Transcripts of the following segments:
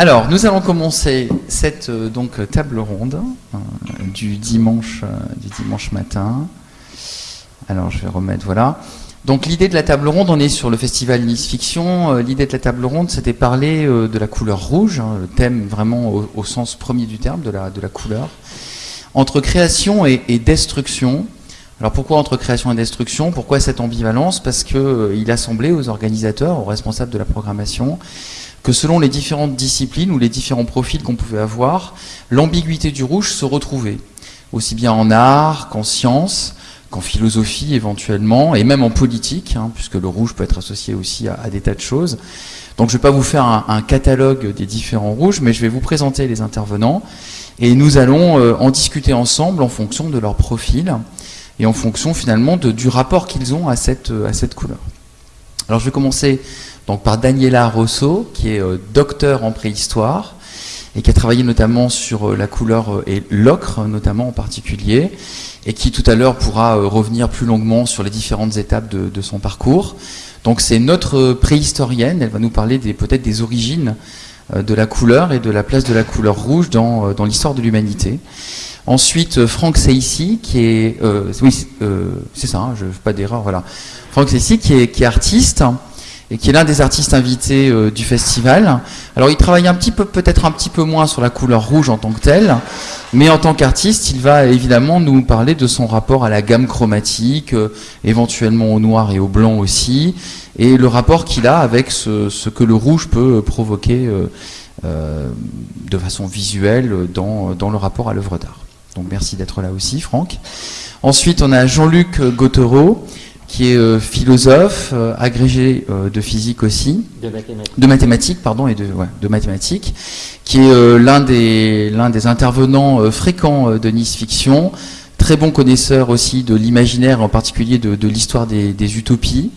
Alors, nous allons commencer cette euh, table ronde euh, du dimanche euh, du dimanche matin. Alors, je vais remettre voilà. Donc, l'idée de la table ronde, on est sur le festival Nice Fiction. L'idée de la table ronde, c'était parler de la couleur rouge, hein, thème vraiment au, sens premier du terme de la couleur, entre création et, destruction. Alors pourquoi entre création et destruction? Pourquoi cette ambivalence? Parce que il a semblé aux organisateurs, aux responsables de la programmation, que selon les différentes disciplines ou les différents profils qu'on pouvait avoir, l'ambiguïté du rouge se retrouvait, aussi bien en art qu'en sciences, qu'en philosophie éventuellement, et même en politique, hein, puisque le rouge peut être associé aussi à, des tas de choses. Donc je ne vais pas vous faire un, catalogue des différents rouges, mais je vais vous présenter les intervenants, et nous allons euh, en discuter ensemble en fonction de leur profil, et en fonction finalement du rapport qu'ils ont cette, à cette couleur. Alors je vais commencer donc par Daniela Rosso, qui est euh, docteur en préhistoire et qui a travaillé notamment sur euh, la couleur euh, et l'ocre notamment en particulier, et qui tout à l'heure pourra revenir plus longuement sur les différentes étapes de, son parcours. Donc c'est notre préhistorienne, elle va nous parler peut-être des origines de la couleur et de la place de la couleur rouge dans, dans l'histoire de l'humanité. Ensuite, Franck Seissi, qui est, oui, c'est ça, hein, pas d'erreur, voilà. Franck Seissi, qui est, qui est artiste et qui est l'un des artistes invités euh, du festival. Alors, il travaille un petit peu, peut-être un petit peu moins sur la couleur rouge en tant que telle, mais en tant qu'artiste, il va évidemment nous parler de son rapport à la gamme chromatique, euh, éventuellement au noir et au blanc aussi, et le rapport qu'il a avec ce, que le rouge peut provoquer euh, de façon visuelle dans, dans le rapport à l'œuvre d'art. Donc merci d'être là aussi, Franck. Ensuite, on a Jean-Luc Gautereau, qui est euh, philosophe, euh, agrégé euh, de physique aussi, de mathématiques, de mathématiques pardon, et de, ouais, de mathématiques, qui est l'un des, des intervenants fréquents de Nice Fiction, très bon connaisseur aussi de l'imaginaire, en particulier de, de l'histoire des, des, utopies.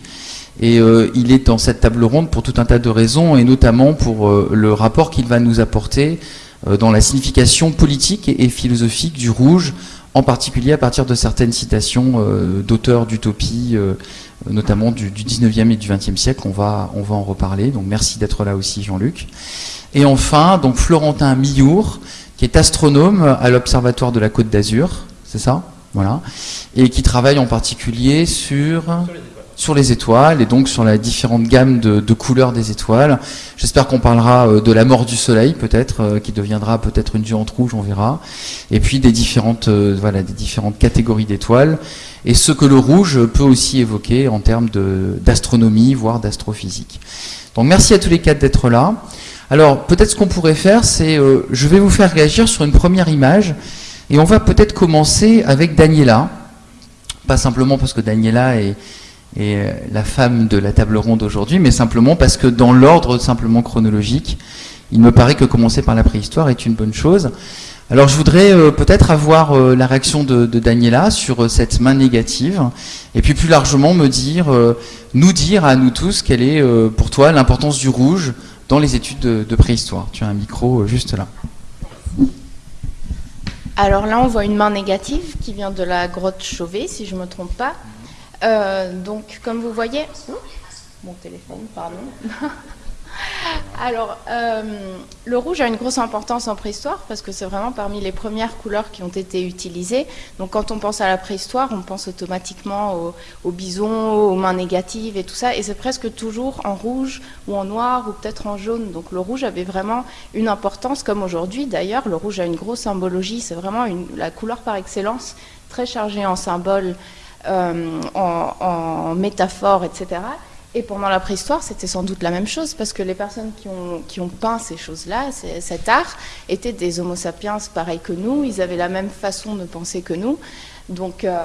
Et euh, il est dans cette table ronde pour tout un tas de raisons, et notamment pour euh, le rapport qu'il va nous apporter euh, dans la signification politique et, et philosophique du rouge en particulier à partir de certaines citations euh, d'auteurs d'utopie, euh, notamment du, du 19e et du 20e siècle. On va, on va en reparler. Donc merci d'être là aussi, Jean-Luc. Et enfin, donc Florentin Millour, qui est astronome à l'Observatoire de la Côte d'Azur, c'est ça? Voilà. Et qui travaille en particulier sur... sur les étoiles et donc sur la différente gamme de, couleurs des étoiles. J'espère qu'on parlera euh, de la mort du soleil peut-être, euh, qui deviendra peut-être une géante rouge, on verra. Et puis des différentes, euh, voilà, des différentes catégories d'étoiles et ce que le rouge peut aussi évoquer en termes d'astronomie, voire d'astrophysique. Donc merci à tous les quatre d'être là. Alors peut-être ce qu'on pourrait faire, c'est je vais vous faire réagir sur une première image et on va peut-être commencer avec Daniela. Pas simplement parce que Daniela est et la femme de la table ronde aujourd'hui, mais simplement parce que dans l'ordre simplement chronologique, il me paraît que commencer par la préhistoire est une bonne chose. Alors je voudrais euh, peut-être avoir euh, la réaction de, Daniela sur euh, cette main négative, et puis plus largement me dire, nous dire à nous tous quelle est pour toi l'importance du rouge dans les études de, de, préhistoire. Tu as un micro juste là. Alors là, on voit une main négative qui vient de la grotte Chauvet, si je ne me trompe pas. Euh, donc, comme vous voyez, mon téléphone, pardon. Alors, euh, le rouge a une grosse importance en préhistoire parce que c'est vraiment parmi les premières couleurs qui ont été utilisées. Donc, quand on pense à la préhistoire, on pense automatiquement aux au bisons, aux mains négatives et tout ça. Et c'est presque toujours en rouge ou en noir ou peut-être en jaune. Donc, le rouge avait vraiment une importance, comme aujourd'hui d'ailleurs. Le rouge a une grosse symbologie. C'est vraiment la couleur par excellence, très chargée en symboles euh, en, en métaphores, etc. Et pendant la préhistoire, c'était sans doute la même chose, parce que les personnes qui ont, peint ces choses-là, cet art, étaient des homo sapiens pareils que nous, ils avaient la même façon de penser que nous. Donc, euh,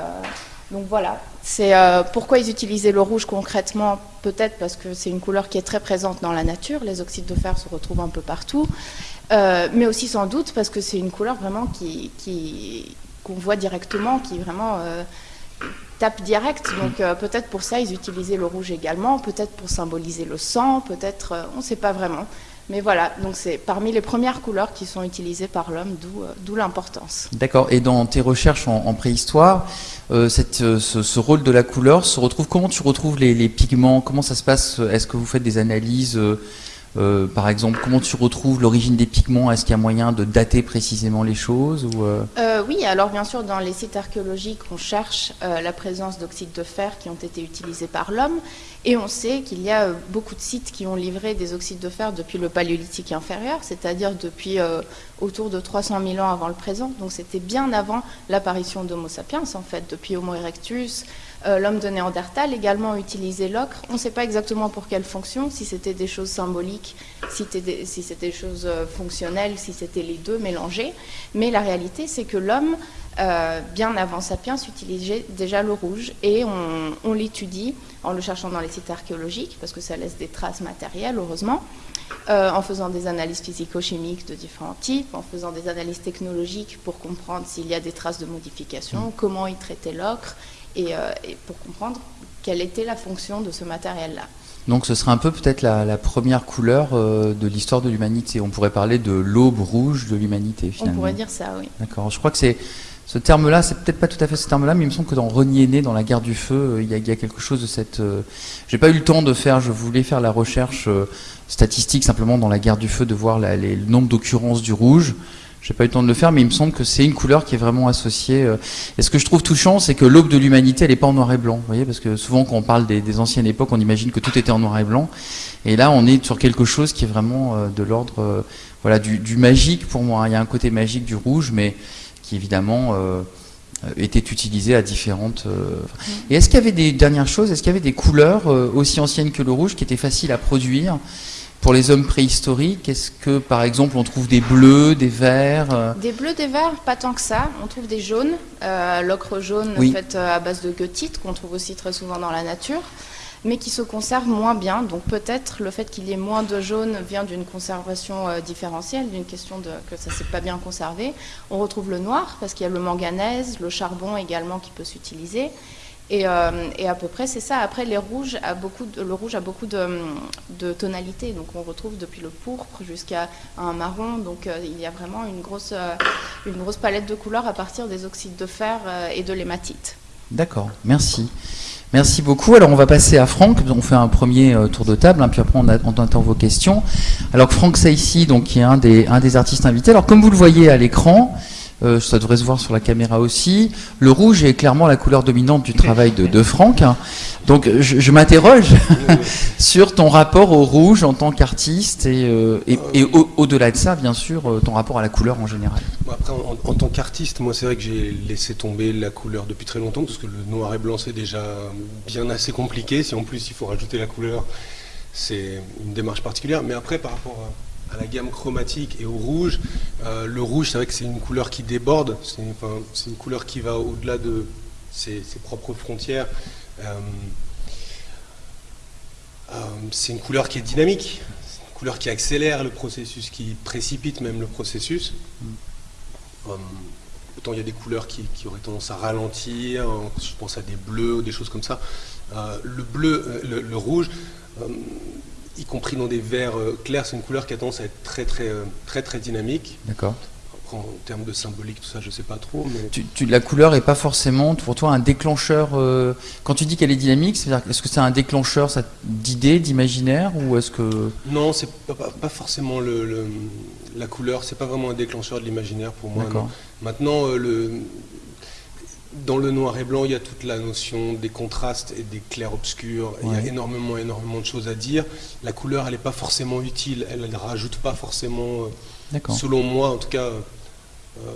voilà, c'est euh, pourquoi ils utilisaient le rouge concrètement, peut-être parce que c'est une couleur qui est très présente dans la nature, les oxydes de fer se retrouvent un peu partout, mais aussi sans doute parce que c'est une couleur vraiment qui, qui, qu'on voit directement, qui vraiment tape direct. Donc euh, peut-être pour ça, ils utilisaient le rouge également, peut-être pour symboliser le sang, peut-être, euh, on ne sait pas vraiment. Mais voilà, donc c'est parmi les premières couleurs qui sont utilisées par l'homme, d'où euh, l'importance. D'accord. Et dans tes recherches en, préhistoire, ce, rôle de la couleur se retrouve Comment tu retrouves les pigments? Comment ça se passe? Est-ce que vous faites des analyses euh, par exemple, comment tu retrouves l'origine des pigments? Est-ce qu'il y a moyen de dater précisément les choses euh? Euh, Oui, alors bien sûr, dans les sites archéologiques, on cherche la présence d'oxydes de fer qui ont été utilisés par l'homme. Et on sait qu'il y a beaucoup de sites qui ont livré des oxydes de fer depuis le paléolithique inférieur, c'est-à-dire depuis autour de 300 000 ans avant le présent. Donc c'était bien avant l'apparition d'Homo sapiens, en fait, depuis Homo erectus, l'homme de Néandertal également utilisait l'ocre. On ne sait pas exactement pour quelle fonction, si c'était des choses symboliques, si c'était des, choses euh, fonctionnelles, si c'était les deux mélangés. Mais la réalité, c'est que l'homme, euh, bien avant Sapiens, utilisait déjà le rouge et on, l'étudie en le cherchant dans les sites archéologiques, parce que ça laisse des traces matérielles, heureusement. en faisant des analyses physico-chimiques de différents types, en faisant des analyses technologiques pour comprendre s'il y a des traces de modification, mmh. comment ils traitaient l'ocre, euh, et, pour comprendre quelle était la fonction de ce matériel-là. Donc ce serait un peu peut-être la, première couleur euh, de l'histoire de l'humanité. On pourrait parler de l'aube rouge de l'humanité finalement. On pourrait dire ça, oui. D'accord. Je crois que c'est ce terme-là, c'est peut-être pas tout à fait ce terme-là, mais il me semble que dans Renier né, dans la guerre du feu, euh, il y, a, quelque chose de cette. J'ai pas eu le temps de faire. Je voulais faire la recherche statistique simplement dans la guerre du feu, de voir le nombre d'occurrences du rouge. J'ai pas eu le temps de le faire, mais il me semble que c'est une couleur qui est vraiment associée. Euh. Et ce que je trouve touchant, c'est que l'aube de l'humanité, elle n'est pas en noir et blanc. Vous voyez, parce que souvent, quand on parle des, anciennes époques, on imagine que tout était en noir et blanc. Et là, on est sur quelque chose qui est vraiment euh, de l'ordre, euh, voilà, du, magique pour moi. Il y a un côté magique du rouge, mais qui évidemment était utilisé à différentes. Et est-ce qu'il y avait des dernières choses Est-ce qu'il y avait des couleurs aussi anciennes que le rouge qui étaient faciles à produire pour les hommes préhistoriques, est-ce que par exemple on trouve des bleus, des verts euh Des bleus, des verts, pas tant que ça. On trouve des jaunes, euh, l'ocre jaune faite euh, à base de goethite, qu'on trouve aussi très souvent dans la nature, mais qui se conserve moins bien. Donc peut-être le fait qu'il y ait moins de jaune vient d'une conservation différentielle, d'une question de, que ça ne s'est pas bien conservé. On retrouve le noir parce qu'il y a le manganèse, le charbon également qui peut s'utiliser. Euh, et, à peu près, c'est ça. Après, a le rouge a beaucoup de, tonalités. Donc, on retrouve depuis le pourpre jusqu'à un marron. Donc, euh, il y a vraiment une grosse, euh, une grosse palette de couleurs à partir des oxydes de fer et de l'hématite. D'accord, merci. Merci beaucoup. Alors, on va passer à Franck. On fait un premier tour de table, hein, puis après, on, on, attend vos questions. Alors, Franck Saïsi, donc, qui est un des, un des artistes invités. Alors, comme vous le voyez à l'écran, euh, ça devrait se voir sur la caméra aussi. Le rouge est clairement la couleur dominante du travail de, Franck. Donc je, m'interroge sur ton rapport au rouge en tant qu'artiste et, euh, au-delà de ça, bien sûr, euh, ton rapport à la couleur en général. après, en, tant qu'artiste, moi c'est vrai que j'ai laissé tomber la couleur depuis très longtemps parce que le noir et blanc c'est déjà bien assez compliqué. Si en plus il faut rajouter la couleur, c'est une démarche particulière. Mais après, par rapport à à la gamme chromatique et au rouge. Euh, le rouge, c'est vrai que c'est une couleur qui déborde, c'est une, couleur qui va au-delà de ses, propres frontières. Euh, euh, c'est une couleur qui est dynamique, c'est une couleur qui accélère le processus, qui précipite même le processus. autant il y a des couleurs qui, auraient tendance à ralentir, je pense à des bleus des choses comme ça. le bleu, le rouge, y compris dans des verts euh, clairs, c'est une couleur qui a tendance à être très très euh, très très, dynamique. D'accord. En termes de symbolique, tout ça, je ne sais pas trop. Mais... Tu, la couleur n'est pas forcément pour toi un déclencheur. Euh, quand tu dis qu'elle est dynamique, c'est-à-dire est-ce que c'est un déclencheur d'idées, d'imaginaire, ou est-ce que Non, c'est pas, pas, forcément le, la couleur. C'est pas vraiment un déclencheur de l'imaginaire pour moi. Maintenant, le, dans le noir et blanc, il y a toute la notion des contrastes et des clairs-obscurs. Il y a énormément, énormément de choses à dire. La couleur, elle n'est pas forcément utile. Elle ne rajoute pas forcément, euh, selon moi en tout cas. Euh,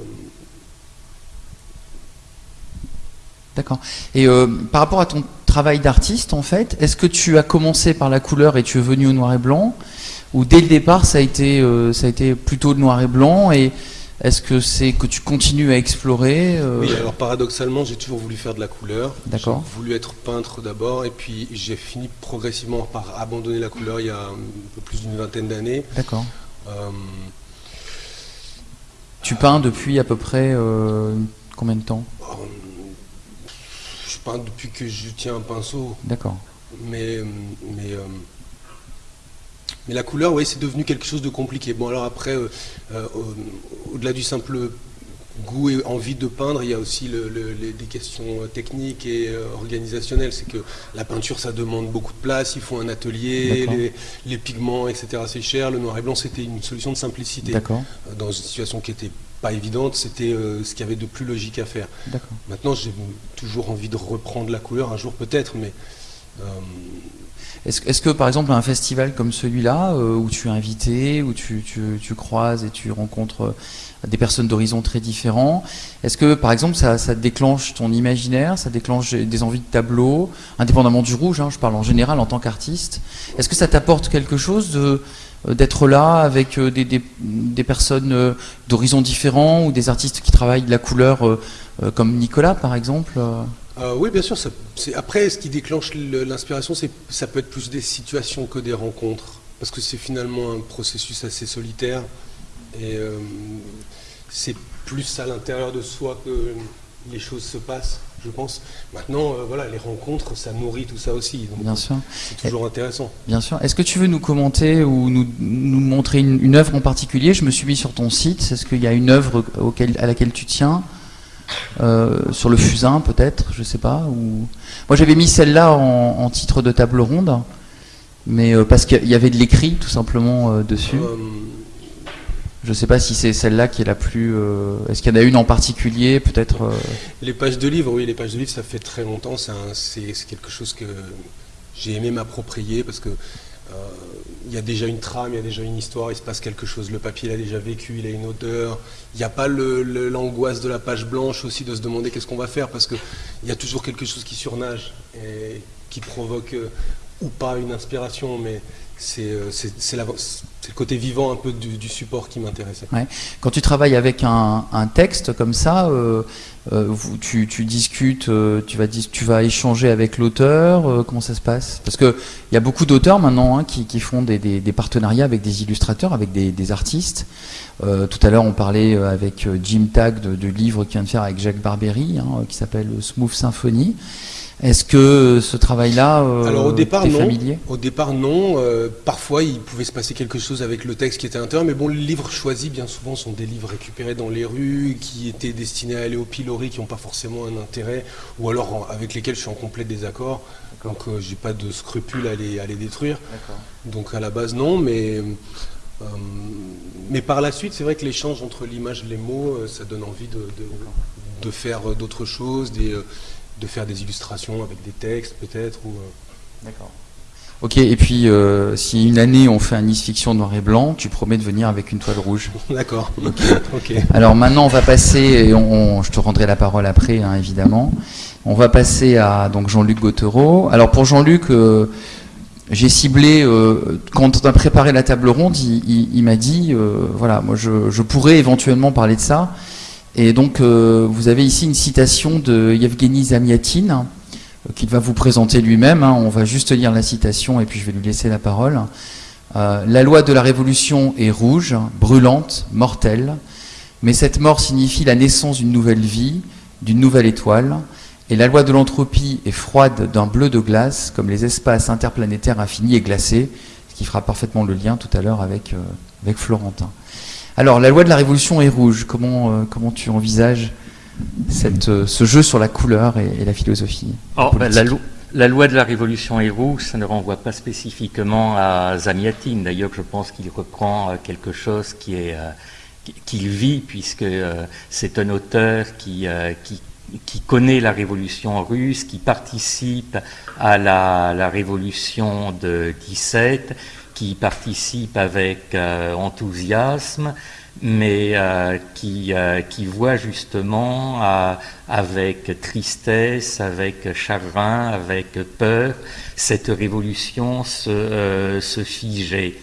D'accord. Et euh, par rapport à ton travail d'artiste, en fait, est-ce que tu as commencé par la couleur et tu es venu au noir et blanc? Ou dès le départ, ça a été, ça a été plutôt le noir et blanc et est-ce que c'est que tu continues à explorer euh Oui, alors paradoxalement, j'ai toujours voulu faire de la couleur. D'accord. J'ai voulu être peintre d'abord, et puis j'ai fini progressivement par abandonner la couleur il y a un peu plus d'une vingtaine d'années. D'accord. Euh, tu peins depuis à peu près euh, combien de temps? Je peins depuis que je tiens un pinceau. D'accord. Mais, mais mais la couleur, oui, c'est devenu quelque chose de compliqué. Bon, alors après, euh, euh, au-delà du simple goût et envie de peindre, il y a aussi des questions techniques et organisationnelles. C'est que la peinture, ça demande beaucoup de place, il faut un atelier, les, pigments, etc. C'est cher. Le noir et blanc, c'était une solution de simplicité. Dans une situation qui était pas évidente, c'était ce qu'il y avait de plus logique à faire. Maintenant, j'ai toujours envie de reprendre la couleur un jour peut-être, mais est-ce que par exemple un festival comme celui-là, euh, où tu es invité, où tu, croises et tu rencontres euh, des personnes d'horizons très différents, est-ce que par exemple ça, déclenche ton imaginaire, ça déclenche des envies de tableau, indépendamment du rouge, hein, je parle en général en tant qu'artiste, est-ce que ça t'apporte quelque chose euh, d'être là avec des, personnes d'horizons différents ou des artistes qui travaillent de la couleur comme Nicolas par exemple euh, oui, bien sûr. après, ce qui déclenche l'inspiration, ça peut être plus des situations que des rencontres. Parce que c'est finalement un processus assez solitaire. Et euh, c'est plus à l'intérieur de soi que les choses se passent, je pense. Maintenant, euh, voilà, les rencontres, ça nourrit tout ça aussi. bien sûr. C'est toujours intéressant. Bien sûr. Est-ce que tu veux nous commenter ou nous, montrer une, œuvre en particulier? Je me suis mis sur ton site. Est-ce qu'il y a une œuvre à laquelle tu tiens? Euh, sur le fusain peut-être, je sais pas. Ou... Moi j'avais mis celle-là en, titre de table ronde, mais euh, parce qu'il y avait de l'écrit tout simplement euh, dessus. Je sais pas si c'est celle-là qui est la plus. Est-ce qu'il y en a une en particulier, peut-être Les pages de livres, oui, les pages de livres, ça fait très longtemps. C'est quelque chose que j'ai aimé m'approprier parce que il y a déjà une trame, il y a déjà une histoire, il se passe quelque chose, le papier il a déjà vécu, il a une odeur. Il n'y a pas l'angoisse de la page blanche aussi de se demander qu'est-ce qu'on va faire parce qu'il y a toujours quelque chose qui surnage et qui provoque euh, ou pas une inspiration, mais c'est euh, le côté vivant un peu du, support qui m'intéressait. Quand tu travailles avec un, texte comme ça, euh, euh, tu, discutes, tu, vas, tu vas échanger avec l'auteur, comment ça se passe? Parce qu'il y a beaucoup d'auteurs maintenant hein, qui, font des, partenariats avec des illustrateurs, avec des, artistes. tout à l'heure, on parlait avec Jim Tag du livre qu'il vient de faire avec Jacques Barbery, hein, qui s'appelle Smooth Symphony. Est-ce que ce travail-là euh, Alors au départ non. Familier? Au départ non. Euh, parfois il pouvait se passer quelque chose avec le texte qui était intérieur, mais bon les livres choisis bien souvent sont des livres récupérés dans les rues, qui étaient destinés à aller au pilori, qui n'ont pas forcément un intérêt, ou alors avec lesquels je suis en complet désaccord. Donc euh, j'ai pas de scrupule à les, à les détruire. Donc à la base non, mais mais par la suite c'est vrai que l'échange entre l'image et les mots, ça donne envie de, de, de faire d'autres choses, des de faire des illustrations avec des textes peut-être ou euh. D'accord. Ok, et puis euh, si une année on fait un Nice Fiction noir et blanc, tu promets de venir avec une toile rouge. D'accord. ok. Alors maintenant on va passer, et on, je te rendrai la parole après hein, évidemment. On va passer à donc Jean-Luc Gautereau. Alors pour Jean-Luc, euh, j'ai ciblé, quand on a préparé la table ronde, il, m'a dit, voilà, moi je, je, pourrais éventuellement parler de ça, et donc, euh, vous avez ici une citation de Yevgeny Zamiatin, euh, qu'il va vous présenter lui-même. Hein. On va juste lire la citation et puis je vais lui laisser la parole. Euh, la loi de la révolution est rouge, brûlante, mortelle, mais cette mort signifie la naissance d'une nouvelle vie, d'une nouvelle étoile, et la loi de l'entropie est froide d'un bleu de glace, comme les espaces interplanétaires infinis et glacés, ce qui fera parfaitement le lien tout à l'heure avec Florentin. Alors, la loi de la révolution est rouge. Comment, euh, comment tu envisages cette, euh, ce jeu sur la couleur et, la philosophie ben, la, loi de la révolution est rouge, ça ne renvoie pas spécifiquement à Zamiatin. D'ailleurs, je pense qu'il reprend euh, quelque chose qui est qu'il vit, puisque c'est un auteur qui, qui, qui, connaît la révolution russe, qui participe à la, la révolution de 17 qui participe avec euh, enthousiasme, mais euh, qui, euh, qui voit justement avec tristesse, avec chagrin, avec peur, cette révolution se, figer.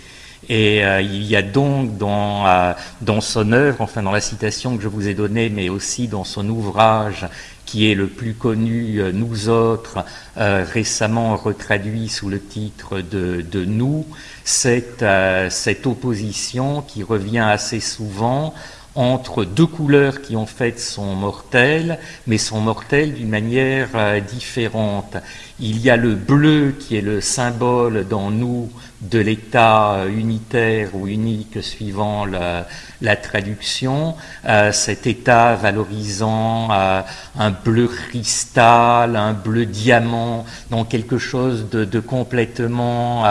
Et il y a donc dans son œuvre, enfin dans la citation que je vous ai donnée, mais aussi dans son ouvrage qui est le plus connu, nous autres, récemment retraduit sous le titre de, de Nous, cette, euh, cette opposition qui revient assez souvent entre deux couleurs qui en fait sont mortelles, mais sont mortelles d'une manière euh, différente. Il y a le bleu qui est le symbole dans nous de l'État euh, unitaire ou unique suivant la, traduction, euh, cet État valorisant un bleu cristal, un bleu diamant, donc quelque chose de, complètement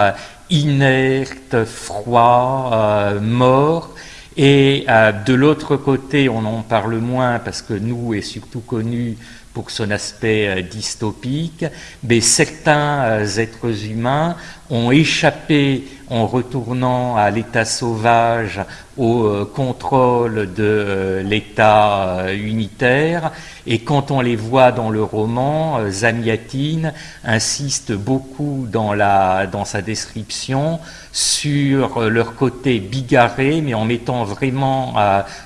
inerte, froid, mort, et euh, de l'autre côté, on en parle moins parce que nous est surtout connu pour son aspect euh, dystopique, mais certains euh, êtres humains ont échappé en retournant à l'état sauvage au euh, contrôle de euh, l'état euh, unitaire. Et quand on les voit dans le roman, Zamiatine insiste beaucoup dans, la, dans sa description sur leur côté bigarré, mais en mettant vraiment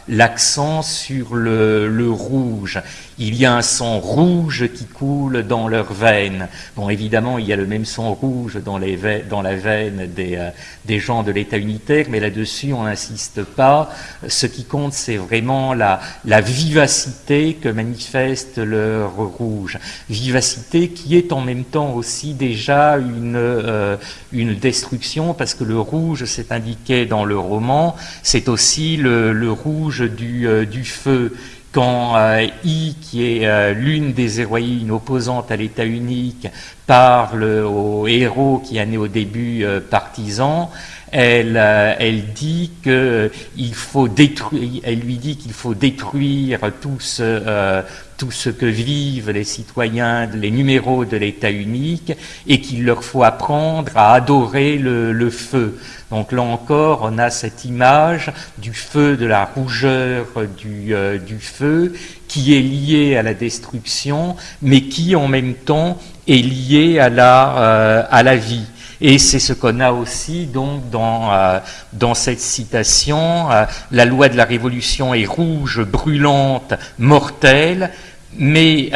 l'accent sur le, le, rouge. Il y a un sang rouge qui coule dans leurs veines. Bon, évidemment, il y a le même sang rouge dans, les dans la veine des, des gens de l'État unitaire, mais là-dessus, on n'insiste pas. Ce qui compte, c'est vraiment la, vivacité que manifeste le rouge. Vivacité qui est en même temps aussi déjà une, euh, une destruction, parce que le rouge, c'est indiqué dans le roman, c'est aussi le, rouge du, euh, du feu quand euh, I, qui est euh, l'une des héroïnes opposantes à l'État unique, parle au héros qui est né au début euh, partisan, elle, elle dit que il faut détruire, elle lui dit qu'il faut détruire tout ce, tout ce que vivent les citoyens, les numéros de l'État unique, et qu'il leur faut apprendre à adorer le, feu. Donc là encore, on a cette image du feu, de la rougeur du, euh, du feu, qui est liée à la destruction, mais qui en même temps est liée euh, à la vie. Et c'est ce qu'on a aussi euh, dans cette citation. la loi de la révolution est rouge, brûlante, mortelle, mais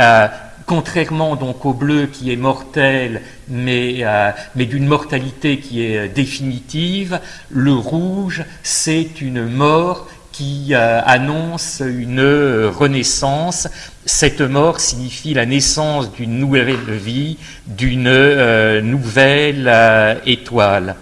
contrairement donc au bleu qui est mortel, mais, euh, mais d'une mortalité qui est euh, définitive, le rouge, c'est une mort qui euh, annonce une renaissance. Cette mort signifie la naissance d'une nouvelle vie, d'une nouvelle étoile.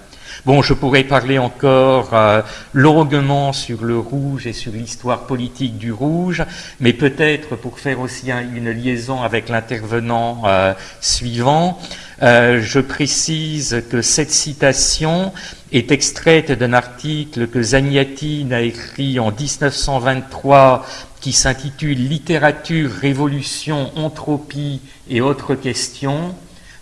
Bon, je pourrais parler encore euh, longuement sur le rouge et sur l'histoire politique du rouge, mais peut-être pour faire aussi une liaison avec l'intervenant euh, suivant, euh, je précise que cette citation est extraite d'un article que Zagnatine a écrit en 1923 qui s'intitule Littérature, révolution, entropie et autres questions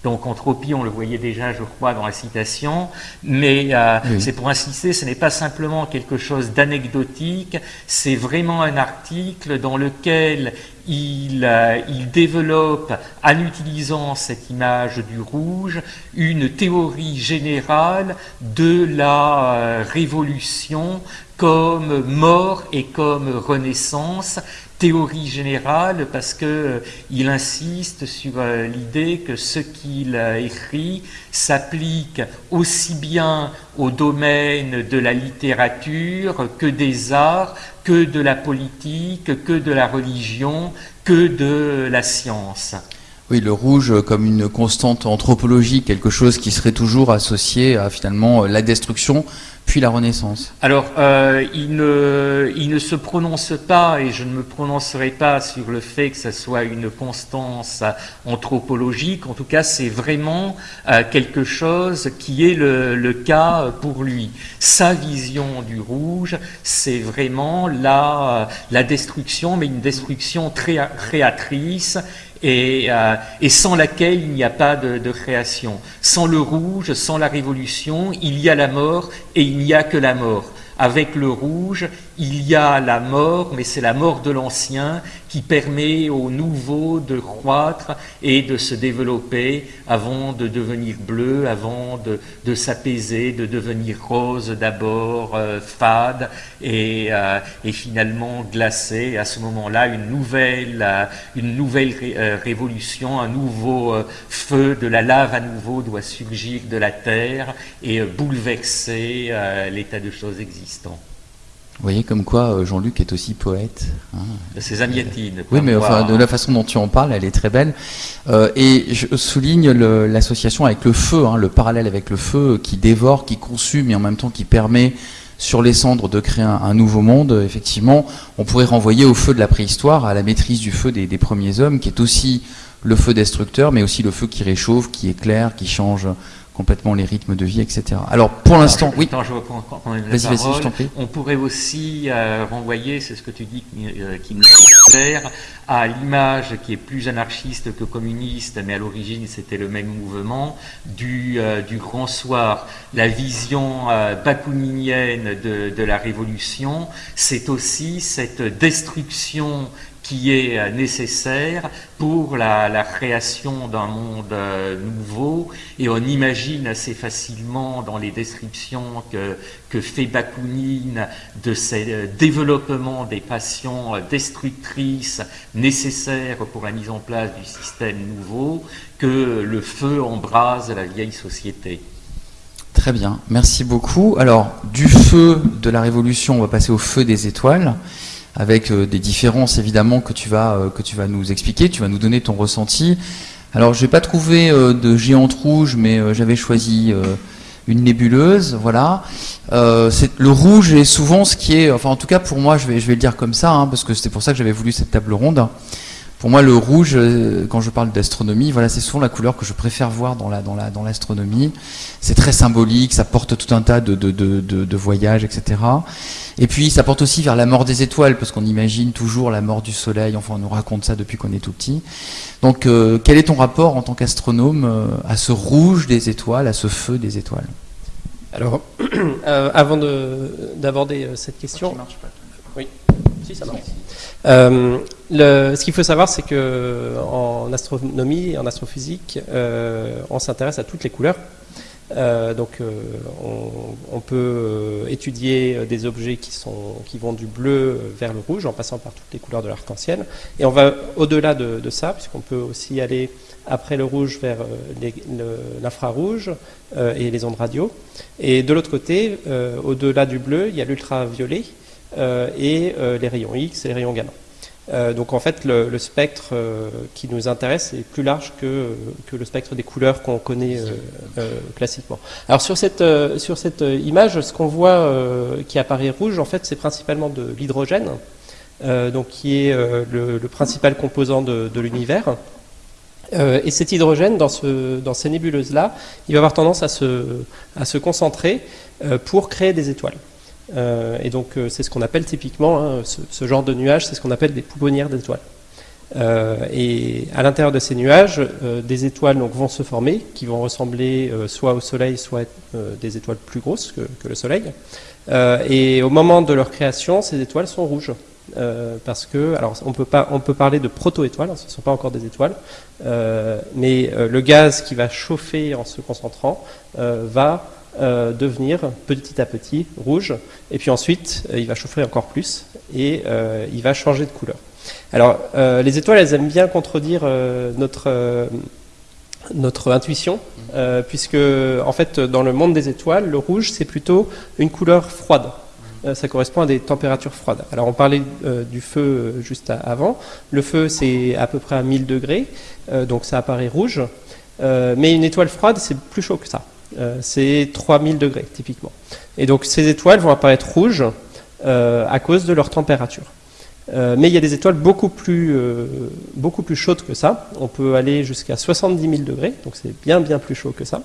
donc entropie, on le voyait déjà, je crois, dans la citation, mais euh, c'est pour insister, ce n'est pas simplement quelque chose d'anecdotique, c'est vraiment un article dans lequel il, euh, il, développe, en utilisant cette image du rouge, une théorie générale de la euh, révolution comme mort et comme renaissance, théorie générale parce que euh, il insiste sur euh, l'idée que ce qu'il écrit s'applique aussi bien au domaine de la littérature que des arts, que de la politique, que de la religion, que de la science. Le rouge comme une constante anthropologique, quelque chose qui serait toujours associé à finalement la destruction, puis la Renaissance Alors, euh, il, ne, se prononce pas, et je ne me prononcerai pas sur le fait que ce soit une constance anthropologique. En tout cas, c'est vraiment euh, quelque chose qui est le, le, cas pour lui. Sa vision du rouge, c'est vraiment la, la destruction, mais une destruction très créatrice et, euh, et, sans laquelle il n'y a pas de, création. Sans le rouge, sans la révolution, il y a la mort et il n'y a que la mort. Avec le rouge, il y a la mort, mais c'est la mort de l'ancien qui permet au nouveau de croître et de se développer avant de devenir bleu, avant de, s'apaiser, de devenir rose d'abord, euh, fade et, euh, et, finalement glacé. À ce moment-là, une nouvelle, euh, une nouvelle révolution, un nouveau feu de la lave à nouveau doit surgir de la terre et bouleverser l'état de choses existant. Vous voyez comme quoi euh, Jean-Luc est aussi poète. Hein. C'est zamiatine. Oui, mais enfin, de la façon dont tu en parles, elle est très belle. Euh, et je souligne l'association avec le feu, hein, le parallèle avec le feu qui dévore, qui consume et en même temps qui permet sur les cendres de créer un, nouveau monde. Effectivement, on pourrait renvoyer au feu de la préhistoire, à la maîtrise du feu des, des premiers hommes, qui est aussi le feu destructeur, mais aussi le feu qui réchauffe, qui éclaire, qui change complètement les rythmes de vie, etc. Alors pour l'instant, oui. je prie. On pourrait aussi euh, renvoyer, c'est ce que tu dis euh, qui me clair, à l'image qui est plus anarchiste que communiste, mais à l'origine c'était le même mouvement, du, euh, du grand soir. La vision bakouninienne de, de la révolution, c'est aussi cette destruction qui est euh, nécessaire pour la, création d'un monde euh, nouveau. Et on imagine assez facilement dans les descriptions que, que fait Bakounine de ces euh, développements des passions destructrices nécessaires pour la mise en place du système nouveau, que le feu embrase la vieille société. Très bien, merci beaucoup. Alors, du feu de la révolution, on va passer au feu des étoiles avec euh, des différences évidemment que tu vas euh, que tu vas nous expliquer, tu vas nous donner ton ressenti. Alors, je n'ai pas trouvé euh, de géante rouge, mais j'avais choisi une nébuleuse, voilà. c'est le rouge est souvent ce qui est, enfin en tout cas pour moi, je vais je vais le dire comme ça, hein, parce que c'est pour ça que j'avais voulu cette table ronde. Pour moi, le rouge, euh, quand je parle d'astronomie, voilà, c'est souvent la couleur que je préfère voir dans la dans la dans l'astronomie. C'est très symbolique, ça porte tout un tas de de, de, de voyages, etc. Et puis, ça porte aussi vers la mort des étoiles, parce qu'on imagine toujours la mort du Soleil. Enfin, on nous raconte ça depuis qu'on est tout petit. Donc, euh, quel est ton rapport en tant qu'astronome euh, à ce rouge des étoiles, à ce feu des étoiles? Alors, avant d'aborder cette question, oui, Euh, ce qu'il faut savoir, c'est que en astronomie en astrophysique, euh, on s'intéresse à toutes les couleurs. Euh, donc, on, peut étudier des objets qui, vont du bleu vers le rouge, en passant par toutes les couleurs de l'arc-en-ciel. Et on va au-delà de, ça, puisqu'on peut aussi aller après le rouge vers l'infrarouge et les ondes radio. Et de l'autre côté, au-delà du bleu, il y a l'ultraviolet, et euh, les rayons X et les rayons gamma. Euh, donc en fait, le, spectre qui nous intéresse est plus large que, le spectre des couleurs qu'on connaît classiquement. Alors sur cette, sur cette image, ce qu'on voit qui apparaît rouge, en fait, c'est principalement de l'hydrogène, donc qui est le, principal composant de, de l'univers. et cet hydrogène, dans, ce, dans ces nébuleuses-là, il va avoir tendance à se, à se concentrer pour créer des étoiles. Euh, et donc euh, c'est ce qu'on appelle typiquement, hein, ce, genre de nuages, c'est ce qu'on appelle des pouponnières d'étoiles. Euh, et à l'intérieur de ces nuages, des étoiles donc, vont se former, qui vont ressembler soit au Soleil, soit des étoiles plus grosses que, le Soleil. et au moment de leur création, ces étoiles sont rouges. parce que, alors on peut, pas, on peut parler de proto-étoiles, hein, ce ne sont pas encore des étoiles, mais le gaz qui va chauffer en se concentrant va euh, devenir petit à petit rouge, et puis ensuite euh, il va chauffer encore plus, et euh, il va changer de couleur. Alors les étoiles, elles aiment bien contredire notre, notre intuition, puisque en fait dans le monde des étoiles, le rouge c'est plutôt une couleur froide. ça correspond à des températures froides. Alors on parlait du feu juste avant. Le feu c'est à peu près à 1000 degrés, donc ça apparaît rouge. mais une étoile froide c'est plus chaud que ça. Euh, c'est 3000 degrés typiquement. Et donc ces étoiles vont apparaître rouges euh, à cause de leur température. Euh, mais il y a des étoiles beaucoup plus, beaucoup plus chaudes que ça. On peut aller jusqu'à 70 000 degrés, donc c'est bien bien plus chaud que ça.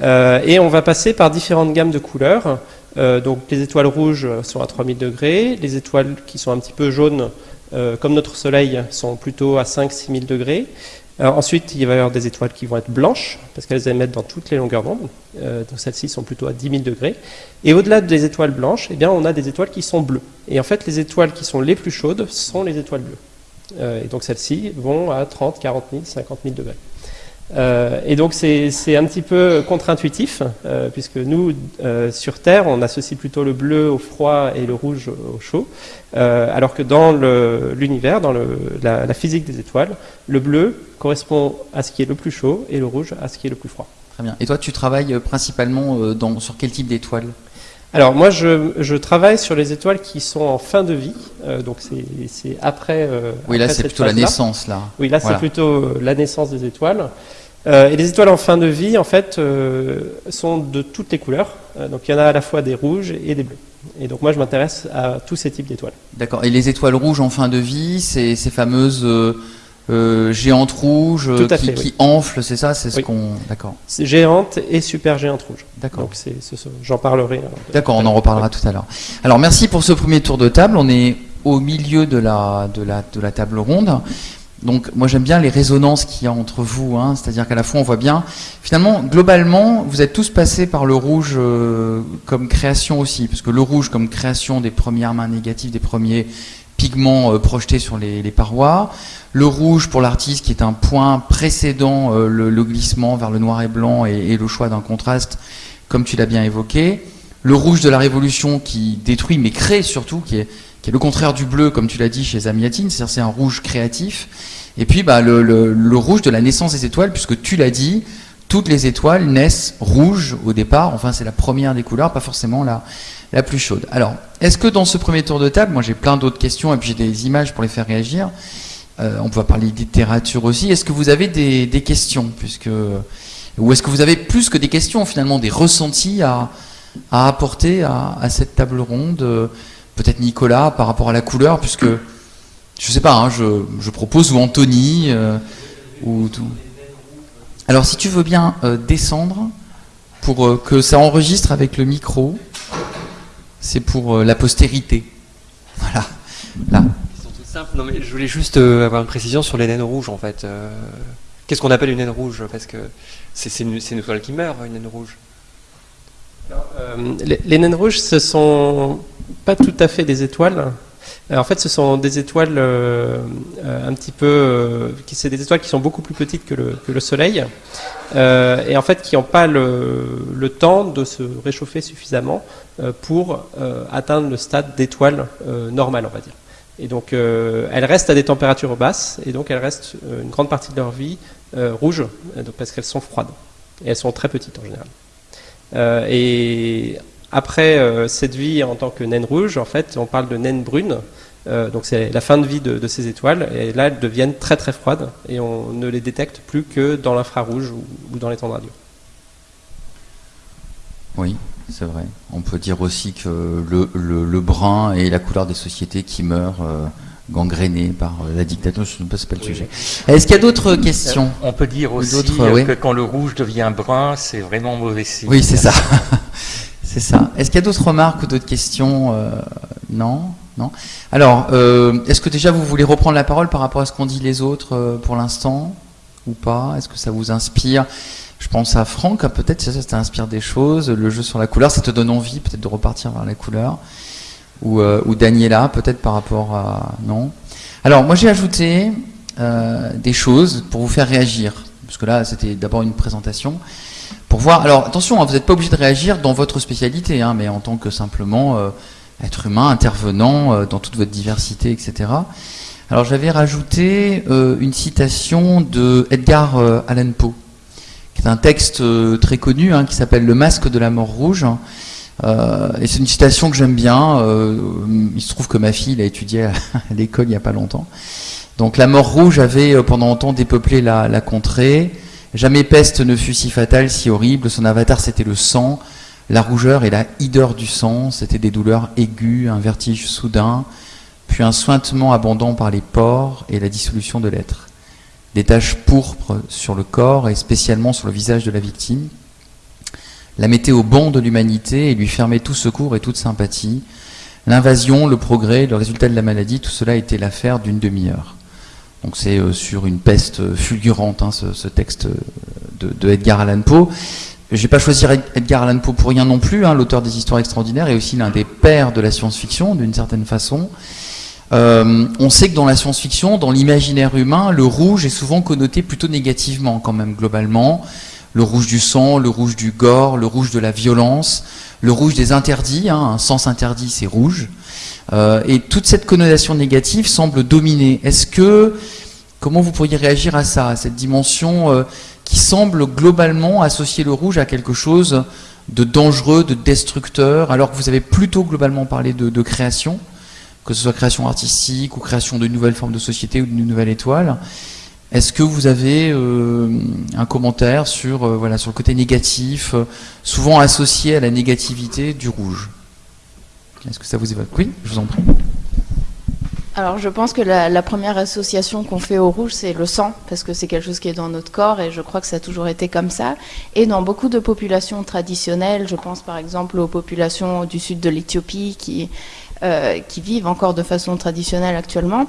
et on va passer par différentes gammes de couleurs. donc les étoiles rouges sont à 3000 degrés, les étoiles qui sont un petit peu jaunes, comme notre Soleil, sont plutôt à 5-6 000 degrés ensuite, il va y avoir des étoiles qui vont être blanches, parce qu'elles émettent dans toutes les longueurs d'onde. Euh, donc celles-ci sont plutôt à 10 000 degrés. Et au-delà des étoiles blanches, eh bien, on a des étoiles qui sont bleues. Et en fait, les étoiles qui sont les plus chaudes sont les étoiles bleues. Euh, et donc celles-ci vont à 30, 40 000, 50 000 degrés. Euh, et donc c'est un petit peu contre-intuitif, euh, puisque nous, euh, sur Terre, on associe plutôt le bleu au froid et le rouge au chaud, alors que dans l'univers, dans la, physique des étoiles, le bleu correspond à ce qui est le plus chaud et le rouge à ce qui est le plus froid. Très bien. Et toi, tu travailles principalement sur quel type d'étoiles? Alors moi, je, travaille sur les étoiles qui sont en fin de vie, euh, donc c'est après. Euh, oui, là c'est plutôt la naissance là. Oui, là c'est plutôt la naissance des étoiles. Euh, et les étoiles en fin de vie, en fait, sont de toutes les couleurs. donc il y en a à la fois des rouges et des bleus. Et donc moi, je m'intéresse à tous ces types d'étoiles. D'accord. Et les étoiles rouges en fin de vie, c'est ces fameuses euh, géante rouge qui, enfle, c'est ça C'est ce qu'on. D'accord. Géante et super géante rouge. D'accord. Donc j'en parlerai. D'accord, on en reparlera tout à l'heure. Alors merci pour ce premier tour de table. On est au milieu de la, de la, de la table ronde. Donc moi j'aime bien les résonances qu'il y a entre vous, hein. c'est-à-dire qu'à la fois on voit bien, finalement globalement vous êtes tous passés par le rouge euh, comme création aussi, parce que le rouge comme création des premières mains négatives, des premiers pigments euh, projetés sur les, parois, le rouge pour l'artiste qui est un point précédent euh, le, glissement vers le noir et blanc et, le choix d'un contraste, comme tu l'as bien évoqué, le rouge de la révolution qui détruit mais crée surtout, qui est, le contraire du bleu comme tu l'as dit chez Zamiatine, c'est-à-dire c'est un rouge créatif, et puis bah, le, le, rouge de la naissance des étoiles, puisque tu l'as dit, toutes les étoiles naissent rouges au départ, enfin c'est la première des couleurs, pas forcément la, la plus chaude. Alors, est-ce que dans ce premier tour de table, moi j'ai plein d'autres questions et puis j'ai des images pour les faire réagir, euh, on peut parler de littérature aussi, est-ce que vous avez des, questions puisque, Ou est-ce que vous avez plus que des questions finalement, des ressentis à, apporter à, cette table ronde Peut-être Nicolas par rapport à la couleur, puisque je sais pas, hein, je, propose, ou Anthony, euh, ou tout. Alors si tu veux bien euh, descendre pour que ça enregistre avec le micro c'est pour euh, la postérité. Voilà. Là. Non, mais je voulais juste euh, avoir une précision sur les naines rouges en fait. Euh, qu'est-ce qu'on appelle une naine rouge? Parce que c'est une, une, étoile qui meurt, une naine rouge. les, naines rouges, ce sont pas tout à fait des étoiles. En fait, ce sont des étoiles un petit peu. c'est des étoiles qui sont beaucoup plus petites que le, Soleil. et en fait, qui n'ont pas le, le, temps de se réchauffer suffisamment euh, pour euh, atteindre le stade d'étoile euh, normale, on va dire. Et donc, elles restent à des températures basses, et donc elles restent une grande partie de leur vie rouges, parce qu'elles sont froides. Et elles sont très petites en général. et après cette vie en tant que naine rouge, en fait, on parle de naine brune. donc c'est la fin de vie de, ces étoiles, et là elles deviennent très très froides, et on ne les détecte plus que dans l'infrarouge ou, ou dans les temps de radio. Oui, c'est vrai. On peut dire aussi que le, brun est la couleur des sociétés qui meurent euh, gangrénées par euh, la dictature. Je ne sais pas le sujet. Est-ce qu'il y a d'autres questions? On peut dire aussi que quand le rouge devient brun, c'est vraiment mauvais signe. Oui, c'est ça. c'est ça. Est-ce qu'il y a d'autres remarques ou d'autres questions euh, Non non Alors, est-ce que déjà vous voulez reprendre la parole par rapport à ce qu'ont dit les autres pour l'instant Ou pas? Est-ce que ça vous inspire? Je pense à Franck, hein, peut-être ça, ça t'inspire des choses. Le jeu sur la couleur, ça te donne envie peut-être de repartir vers la couleur. Ou, euh, ou Daniela, peut-être par rapport à... Non Alors, moi j'ai ajouté euh, des choses pour vous faire réagir. Parce que là, c'était d'abord une présentation. Pour voir... Alors, attention, hein, vous n'êtes pas obligé de réagir dans votre spécialité, hein, mais en tant que simplement euh, être humain, intervenant dans toute votre diversité, etc. Alors, j'avais rajouté une citation de Edgar Allan Poe qui est un texte euh, très connu hein, qui s'appelle Le masque de la mort rouge. Euh, et c'est une citation que j'aime bien. Euh, il se trouve que ma fille l'a étudié à, l'école il n'y a pas longtemps. Donc la mort rouge avait pendant longtemps dépeuplé la, contrée. Jamais peste ne fut si fatale, si horrible. Son avatar c'était le sang, la rougeur et la hideur du sang. C'était des douleurs aiguës, un vertige soudain, puis un sointement abondant par les pores et la dissolution de l'être des taches pourpres sur le corps et spécialement sur le visage de la victime, la mettait au banc de l'humanité et lui fermait tout secours et toute sympathie. L'invasion, le progrès, le résultat de la maladie, tout cela était l'affaire d'une demi-heure. Donc c'est euh, sur une peste fulgurante, hein, ce, texte de, Edgar Allan Poe. Je n'ai pas choisi Edgar Allan Poe pour rien non plus, hein, l'auteur des histoires extraordinaires et aussi l'un des pères de la science-fiction, d'une certaine façon. Euh, on sait que dans la science-fiction, dans l'imaginaire humain, le rouge est souvent connoté plutôt négativement quand même globalement. Le rouge du sang, le rouge du gore, le rouge de la violence, le rouge des interdits, hein, un sens interdit c'est rouge. Euh, et toute cette connotation négative semble dominer. Est-ce que, comment vous pourriez réagir à ça, à cette dimension euh, qui semble globalement associer le rouge à quelque chose de dangereux, de destructeur, alors que vous avez plutôt globalement parlé de, création, que ce soit création artistique ou création de nouvelles formes de société ou d'une nouvelle étoile. Est-ce que vous avez euh, un commentaire sur, euh, sur le côté négatif, euh, souvent associé à la négativité du rouge? Est-ce que ça vous évoque? Oui, je vous en prie. Alors je pense que la, première association qu'on fait au rouge, c'est le sang, parce que c'est quelque chose qui est dans notre corps, et je crois que ça a toujours été comme ça. Et dans beaucoup de populations traditionnelles, je pense par exemple aux populations du sud de l'Éthiopie qui vivent encore de façon traditionnelle actuellement,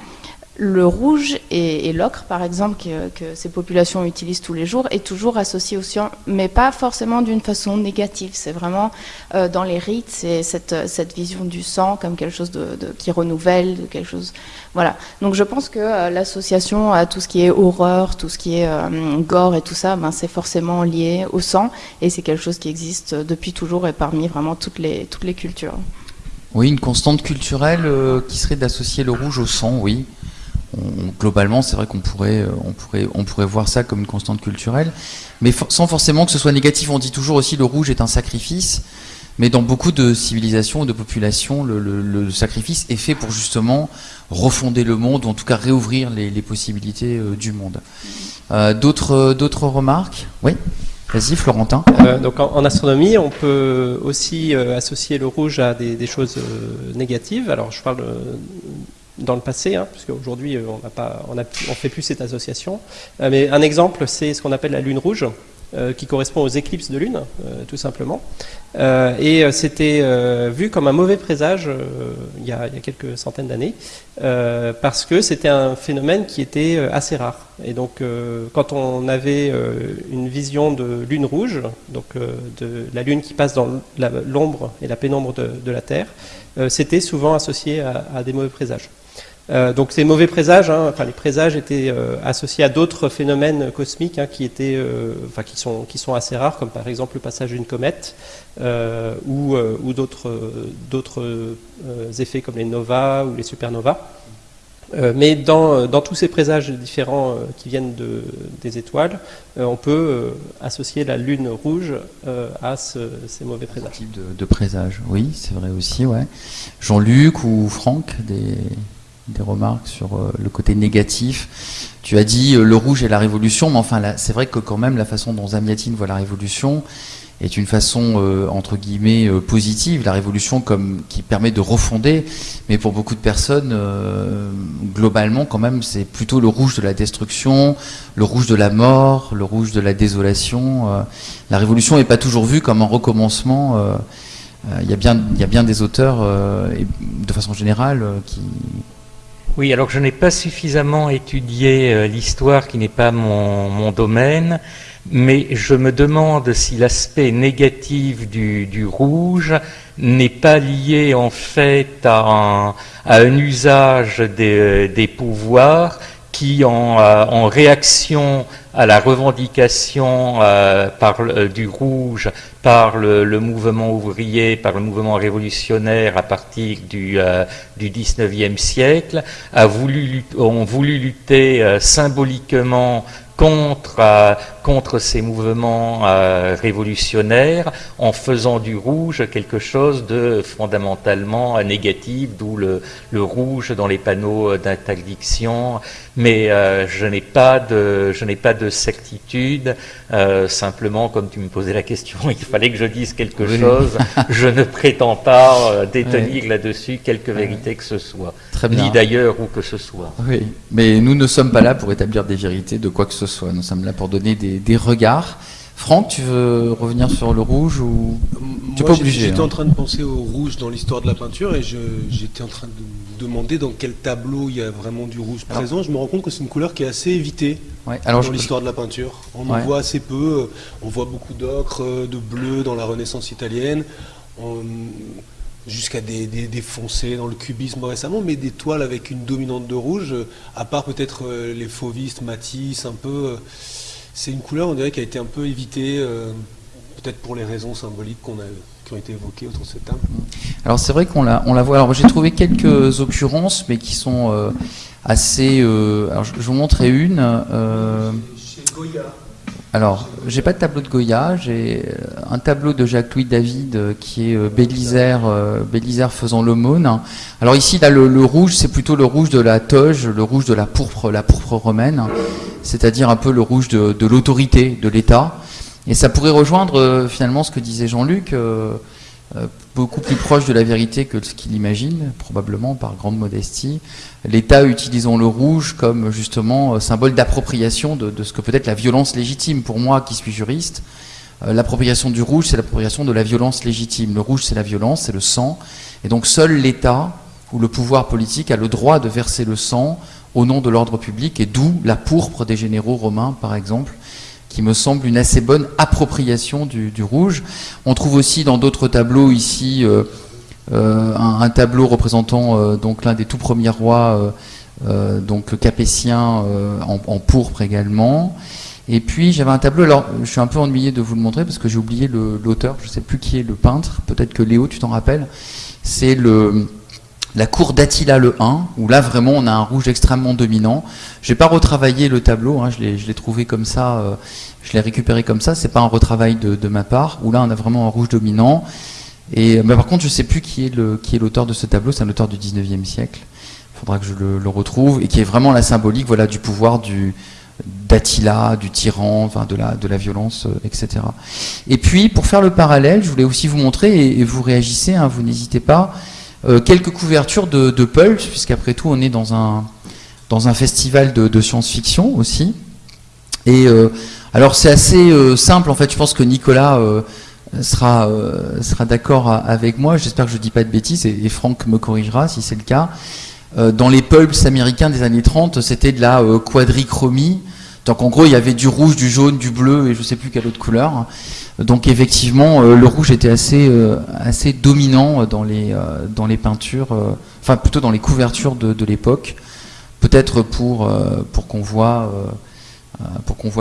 le rouge et, l'ocre, par exemple, que, ces populations utilisent tous les jours, est toujours associé au sang, mais pas forcément d'une façon négative. C'est vraiment euh, dans les rites, c'est cette, vision du sang comme quelque chose qui renouvelle, quelque chose. Voilà. Donc je pense que euh, l'association à tout ce qui est horreur, tout ce qui est euh, gore et tout ça, ben, c'est forcément lié au sang, et c'est quelque chose qui existe depuis toujours et parmi vraiment toutes les cultures. Oui, une constante culturelle qui serait d'associer le rouge au sang, oui globalement, c'est vrai qu'on pourrait, euh, on pourrait, on pourrait voir ça comme une constante culturelle, mais sans forcément que ce soit négatif. On dit toujours aussi le rouge est un sacrifice, mais dans beaucoup de civilisations ou de populations, le, sacrifice est fait pour justement refonder le monde, ou en tout cas réouvrir les, possibilités euh, du monde. Euh, d'autres, remarques? Oui? Vas-y, Florentin. donc en, astronomie, on peut aussi associer le rouge à des choses négatives. Alors je parle dans le passé, hein, puisque aujourd'hui euh, on pas, on, fait plus cette association. Euh, mais un exemple, c'est ce qu'on appelle la lune rouge, euh, qui correspond aux éclipses de lune, tout simplement. et c'était vu comme un mauvais présage il y, a, quelques centaines d'années, parce que c'était un phénomène qui était assez rare. Et donc, quand on avait une vision de lune rouge, donc de la lune qui passe dans l'ombre et la pénombre de, la Terre, c'était souvent associé à des mauvais présages. Euh, donc ces mauvais présages, hein, enfin les présages étaient euh, associés à d'autres phénomènes cosmiques hein, qui étaient, euh, enfin qui sont qui sont assez rares, comme par exemple le passage d'une comète ou, ou d'autres d'autres effets comme les novas ou les supernovas. mais dans, dans, tous ces présages différents qui viennent de, des étoiles, on peut associer la lune rouge à ces mauvais présages. type de, de présages, oui, c'est vrai aussi. Ouais. Jean-Luc ou Franck, des, des remarques sur euh, le côté négatif. Tu as dit euh, le rouge et la révolution, mais enfin, c'est vrai que quand même la façon dont Zamiatine voit la révolution est une façon euh, entre guillemets positive, la révolution comme qui permet de refonder, mais pour beaucoup de personnes, globalement quand même, c'est plutôt le rouge de la destruction, le rouge de la mort, le rouge de la désolation. la révolution n'est pas toujours vue comme un recommencement. Il y, a bien, des auteurs, de façon générale, qui, oui, alors je n'ai pas suffisamment étudié euh, l'histoire qui n'est pas mon, domaine, mais je me demande si l'aspect négatif du, rouge n'est pas lié en fait à un, usage des, pouvoirs qui, en, euh, réaction à la revendication euh, par, du rouge par le, mouvement ouvrier, par le mouvement révolutionnaire à partir du, euh, du 19e siècle, a voulu, ont voulu lutter euh, symboliquement contre, euh, contre ces mouvements euh, révolutionnaires en faisant du rouge quelque chose de fondamentalement négatif, d'où le, le, rouge dans les panneaux d'interdiction. Mais euh, je n'ai pas de je n'ai pas de certitude. simplement, comme tu me posais la question, il fallait que je dise quelque chose. je ne prétends pas détenir là-dessus quelque vérité que ce soit, Très ni d'ailleurs où que ce soit. Oui, mais nous ne sommes pas là pour établir des vérités de quoi que ce soit. Nous sommes là pour donner des, regards. Franck, tu veux revenir sur le rouge ou tu pas obligé J'étais en hein. train de penser au rouge dans l'histoire de la peinture et j'étais en train de me demander dans quel tableau il y a vraiment du rouge présent. Je me rends compte que c'est une couleur qui est assez évitée dans l'histoire de la peinture. On en voit assez peu. On voit beaucoup d'ocre, de bleu dans la Renaissance italienne. jusqu'à des, des, foncés dans le cubisme récemment, mais des toiles avec une dominante de rouge, à part peut-être euh, les fauvistes, Matisse, un peu. C'est une couleur, on dirait, qui a été un peu évitée, euh, peut-être pour les raisons symboliques qu'on a, qui ont été évoquées autour de cette table. Alors c'est vrai qu'on la, on la voit. Alors j'ai trouvé quelques occurrences, mais qui sont euh, assez. Euh, alors je, vous montrerai une. Chez Goya. Alors, j'ai pas de tableau de Goya, j'ai euh, un tableau de Jacques-Louis David euh, qui est euh, Bélisère, Bélisère faisant l'aumône. Alors ici, là, le, rouge, c'est plutôt le rouge de la toge, le rouge de la pourpre, la pourpre romaine, c'est-à-dire un peu le rouge de, l'autorité, de l'État. Et ça pourrait rejoindre finalement ce que disait Jean-Luc. Beaucoup plus proche de la vérité que ce qu'il imagine, probablement par grande modestie. L'État utilisant le rouge comme justement euh, symbole d'appropriation de, ce que peut être la violence légitime. Pour moi, qui suis juriste, euh, l'appropriation du rouge, c'est l'appropriation de la violence légitime. Le rouge, c'est la violence, c'est le sang. Et donc seul l'État ou le pouvoir politique a le droit de verser le sang au nom de l'ordre public, et d'où la pourpre des généraux romains, par exemple, qui me semble une assez bonne appropriation du, rouge. On trouve aussi dans d'autres tableaux ici euh, euh, un, tableau représentant euh, donc l'un des tout premiers rois, donc capétien en, pourpre également. Et puis j'avais un tableau, alors je suis un peu ennuyé de vous le montrer parce que j'ai oublié l'auteur, je ne sais plus qui est le peintre, peut-être que Léo tu t'en rappelles. C'est le la cour d'Attila le 1, où là vraiment on a un rouge extrêmement dominant. Je n'ai pas retravaillé le tableau, hein, je l'ai trouvé comme ça, euh, je l'ai récupéré comme ça, c'est pas un retravail de, ma part, où là on a vraiment un rouge dominant. Et, mais par contre je ne sais plus qui est l'auteur de ce tableau, c'est un auteur du 19e siècle, il faudra que je le, retrouve, et qui est vraiment la symbolique voilà, du pouvoir du, d'Attila, du tyran, enfin de la, de la violence, euh, etc. Et puis, pour faire le parallèle, je voulais aussi vous montrer, et, vous réagissez, hein, vous n'hésitez pas, euh, quelques couvertures de, de Pulp, puisqu'après tout on est dans un, dans un festival de, science-fiction aussi. Et euh, alors c'est assez euh, simple en fait, je pense que Nicolas sera, sera d'accord avec moi, j'espère que je ne dis pas de bêtises, et, Franck me corrigera si c'est le cas. dans les pulps américains des années 30, c'était de la quadrichromie, donc en gros il y avait du rouge, du jaune, du bleu et je ne sais plus quelle autre couleur. Donc effectivement, euh, le rouge était assez, euh, dominant dans les, euh, peintures, enfin plutôt dans les couvertures de, l'époque, peut-être pour, qu'on voit,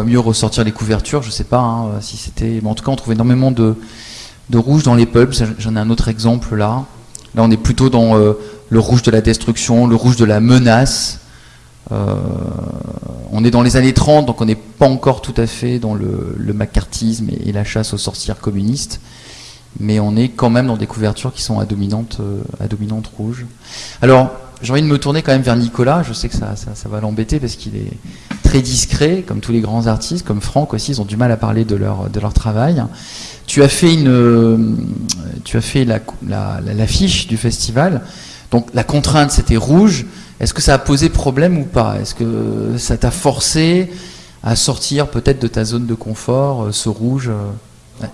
mieux ressortir les couvertures, je ne sais pas hein, si c'était... Mais en tout cas, on trouve énormément de, rouge dans les pubs, j'en ai un autre exemple là. Là, on est plutôt dans le rouge de la destruction, le rouge de la menace, on est dans les années 30, donc on n'est pas encore tout à fait dans le, macartisme et, la chasse aux sorcières communistes, mais on est quand même dans des couvertures qui sont à dominante, euh, rouge. Alors, j'ai envie de me tourner quand même vers Nicolas, je sais que ça, va l'embêter parce qu'il est très discret, comme tous les grands artistes, comme Franck aussi, ils ont du mal à parler de leur, travail. Tu as fait, une, tu as fait l'affiche la, la, du festival, donc la contrainte c'était rouge, est-ce que ça a posé problème ou pas? Est-ce que ça t'a forcé à sortir peut-être de ta zone de confort, euh, ce rouge euh,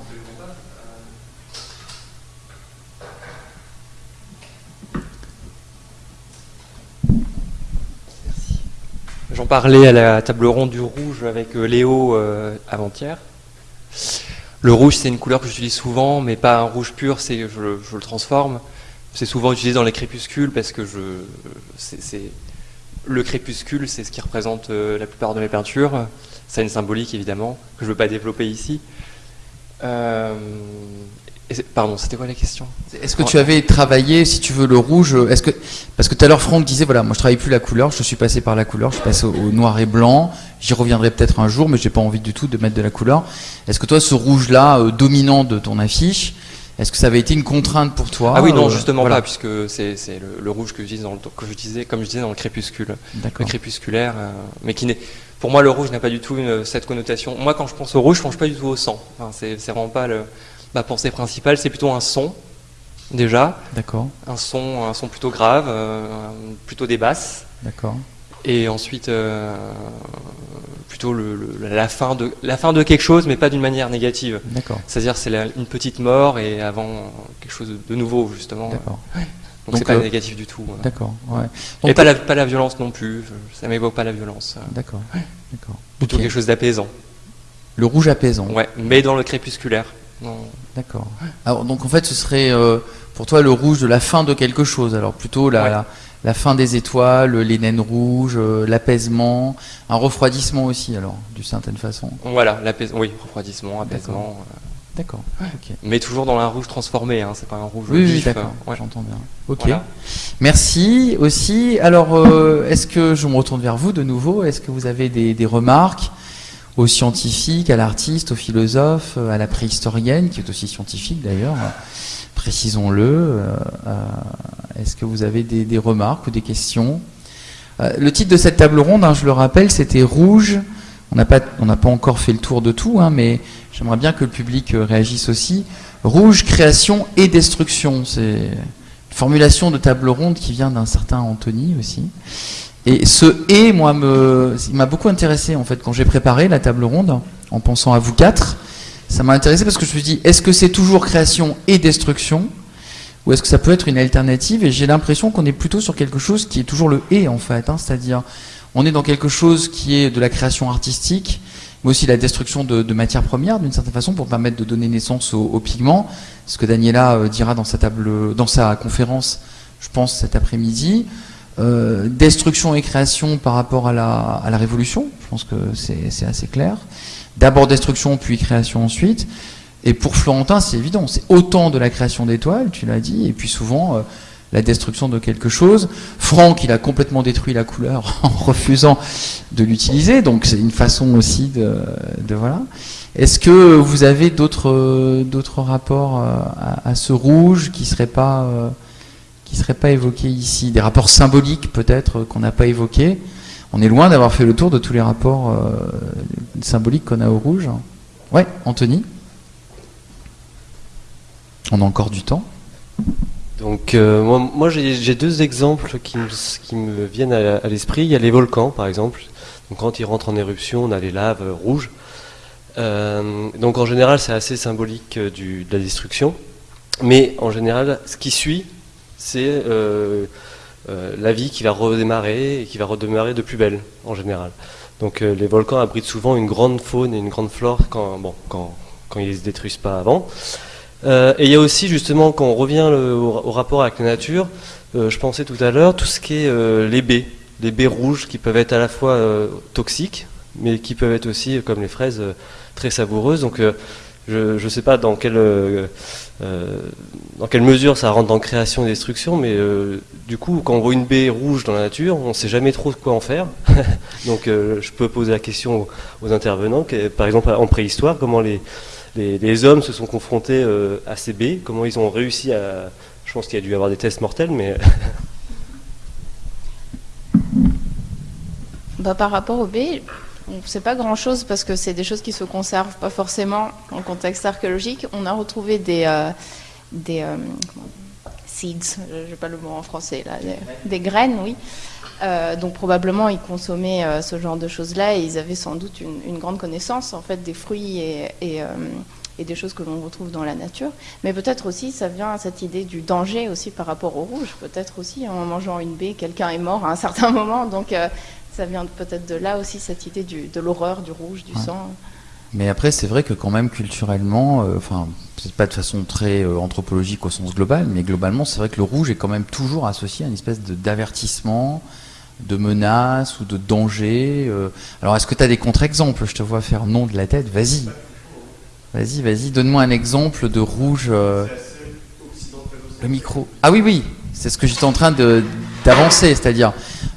J'en parlais à la table ronde du rouge avec euh, Léo avant-hier. Le rouge, c'est une couleur que j'utilise souvent, mais pas un rouge pur, c'est je, je le transforme. C'est souvent utilisé dans les crépuscules parce que je, le crépuscule, c'est ce qui représente euh, la plupart de mes peintures. Ça a une symbolique évidemment que je ne veux pas développer ici. Euh, pardon, c'était quoi la question? Est-ce que tu avais travaillé, si tu veux, le rouge Est-ce que parce que tout à l'heure Franck disait voilà, moi je travaille plus la couleur, je suis passé par la couleur, je passé au, noir et blanc. J'y reviendrai peut-être un jour, mais j'ai pas envie du tout de mettre de la couleur. Est-ce que toi, ce rouge-là euh, dominant de ton affiche, est-ce que ça avait été une contrainte pour toi Ah oui, non, euh, justement pas, puisque c'est le, rouge que j'utilise dans le, que j'utilisais, comme je disais, dans le crépuscule, le crépusculaire, euh, mais qui n'est, pour moi, le rouge n'a pas du tout cette connotation. Moi, quand je pense au rouge, je pense pas du tout au sang. Enfin, c'est vraiment pas le, ma pensée principale. C'est plutôt un son, déjà. D'accord. Un son, un son plutôt grave, euh, plutôt des basses. D'accord. Et ensuite, plutôt la, fin de, la fin de quelque chose, mais pas d'une manière négative. D'accord. C'est-à-dire c'est une petite mort et avant quelque chose de nouveau, justement. D'accord. Donc c'est pas euh, négatif du tout. D'accord. Ouais. et pas la, pas la violence non plus. Ça m'évoque pas la violence. D'accord. D'accord. Plutôt quelque chose d'apaisant. Le rouge apaisant. Ouais, mais dans le crépusculaire. D'accord. Alors donc en fait ce serait euh, pour toi le rouge de la fin de quelque chose. Alors plutôt la, la fin des étoiles, les naines rouges, euh, l'apaisement, un refroidissement aussi, alors, d'une certaine façon. Voilà, l'apaisement, oui, refroidissement, apaisement. D'accord. Euh. Mais toujours dans un rouge transformé, hein, c'est pas un rouge oui. Oui, d'accord, euh, j'entends bien. Ok. Merci aussi. Alors, est-ce que je me retourne vers vous de nouveau? Est-ce que vous avez des, remarques aux scientifiques, à l'artiste, aux philosophes, à la préhistorienne, qui est aussi scientifique d'ailleurs, précisons-le. Est-ce que vous avez des, remarques ou des questions Le titre de cette table ronde, hein, je le rappelle, c'était Rouge. On n'a pas, pas encore fait le tour de tout, hein, mais j'aimerais bien que le public réagisse aussi. Rouge, création et destruction. C'est une formulation de table ronde qui vient d'un certain Anthony aussi. Et ce et, moi, il m'a beaucoup intéressé en fait quand j'ai préparé la table ronde, en pensant à vous quatre. Ça m'a intéressé parce que je me suis dit, est-ce que c'est toujours création et destruction ou est-ce que ça peut être une alternative? Et j'ai l'impression qu'on est plutôt sur quelque chose qui est toujours le et en fait, hein. c'est-à-dire on est dans quelque chose qui est de la création artistique, mais aussi la destruction de, matières premières d'une certaine façon pour permettre de donner naissance aux, pigments. Ce que Daniela euh, dira dans sa table, dans sa conférence, je pense cet après-midi. Euh, destruction et création par rapport à la, à la révolution, je pense que c'est assez clair. D'abord destruction, puis création ensuite. Et pour Florentin, c'est évident, c'est autant de la création d'étoiles, tu l'as dit, et puis souvent euh, la destruction de quelque chose. Franck, il a complètement détruit la couleur en refusant de l'utiliser, donc c'est une façon aussi de, voilà. Est-ce que vous avez d'autres d'autres rapports euh, à, ce rouge qui serait pas qui ne seraient pas évoqués ici? Des rapports symboliques peut-être euh, qu'on n'a pas évoqués? On est loin d'avoir fait le tour de tous les rapports euh, symboliques qu'on a au rouge. Ouais, Anthony On a encore du temps donc euh, moi, j'ai deux exemples qui me, viennent à, l'esprit. Il y a les volcans par exemple. Quand ils rentrent en éruption, on a les laves rouges. donc en général c'est assez symbolique de la destruction. Mais en général ce qui suit c'est euh, euh, la vie qui va redémarrer et qui va redémarrer de plus belle en général. Donc euh, les volcans abritent souvent une grande faune et une grande flore quand, bon, quand, ils ne se détruisent pas avant. et il y a aussi justement, quand on revient au, rapport avec la nature, je pensais tout à l'heure, tout ce qui est les baies, les baies rouges qui peuvent être à la fois toxiques, mais qui peuvent être aussi, comme les fraises, très savoureuses. Donc je ne sais pas dans quelle, euh, euh, dans quelle mesure ça rentre dans création et destruction, mais euh, du coup, quand on voit une baie rouge dans la nature, on ne sait jamais trop quoi en faire. Donc je peux poser la question aux, intervenants, par exemple en préhistoire, comment les, les, hommes se sont confrontés à ces baies, comment ils ont réussi à... Je pense qu'il y a dû y avoir des tests mortels, mais... bah, par rapport aux baies, on ne sait pas grand-chose parce que c'est des choses qui se conservent pas forcément en contexte archéologique. On a retrouvé des, euh, des euh, seeds, je n'ai pas le mot en français, là, des, graines, oui. Euh, donc probablement ils consommaient ce genre de choses-là et ils avaient sans doute une, grande connaissance en fait des fruits et, des choses que l'on retrouve dans la nature. Mais peut-être aussi ça vient à cette idée du danger aussi par rapport au rouge. Peut-être aussi en mangeant une baie, quelqu'un est mort à un certain moment. Donc ça vient peut-être de là aussi, cette idée de l'horreur, du rouge, du sang. Mais après, c'est vrai que quand même culturellement, euh, enfin, peut-être pas de façon très euh, anthropologique au sens global, mais globalement, c'est vrai que le rouge est quand même toujours associé à une espèce d'avertissement, de, menace ou de danger. Euh. Alors, est-ce que tu as des contre-exemples? Je te vois faire non de la tête. Vas-y. Vas-y, vas-y. Donne-moi un exemple de rouge. Le micro. Ah oui, oui. C'est ce que j'étais en train d'avancer, c'est-à-dire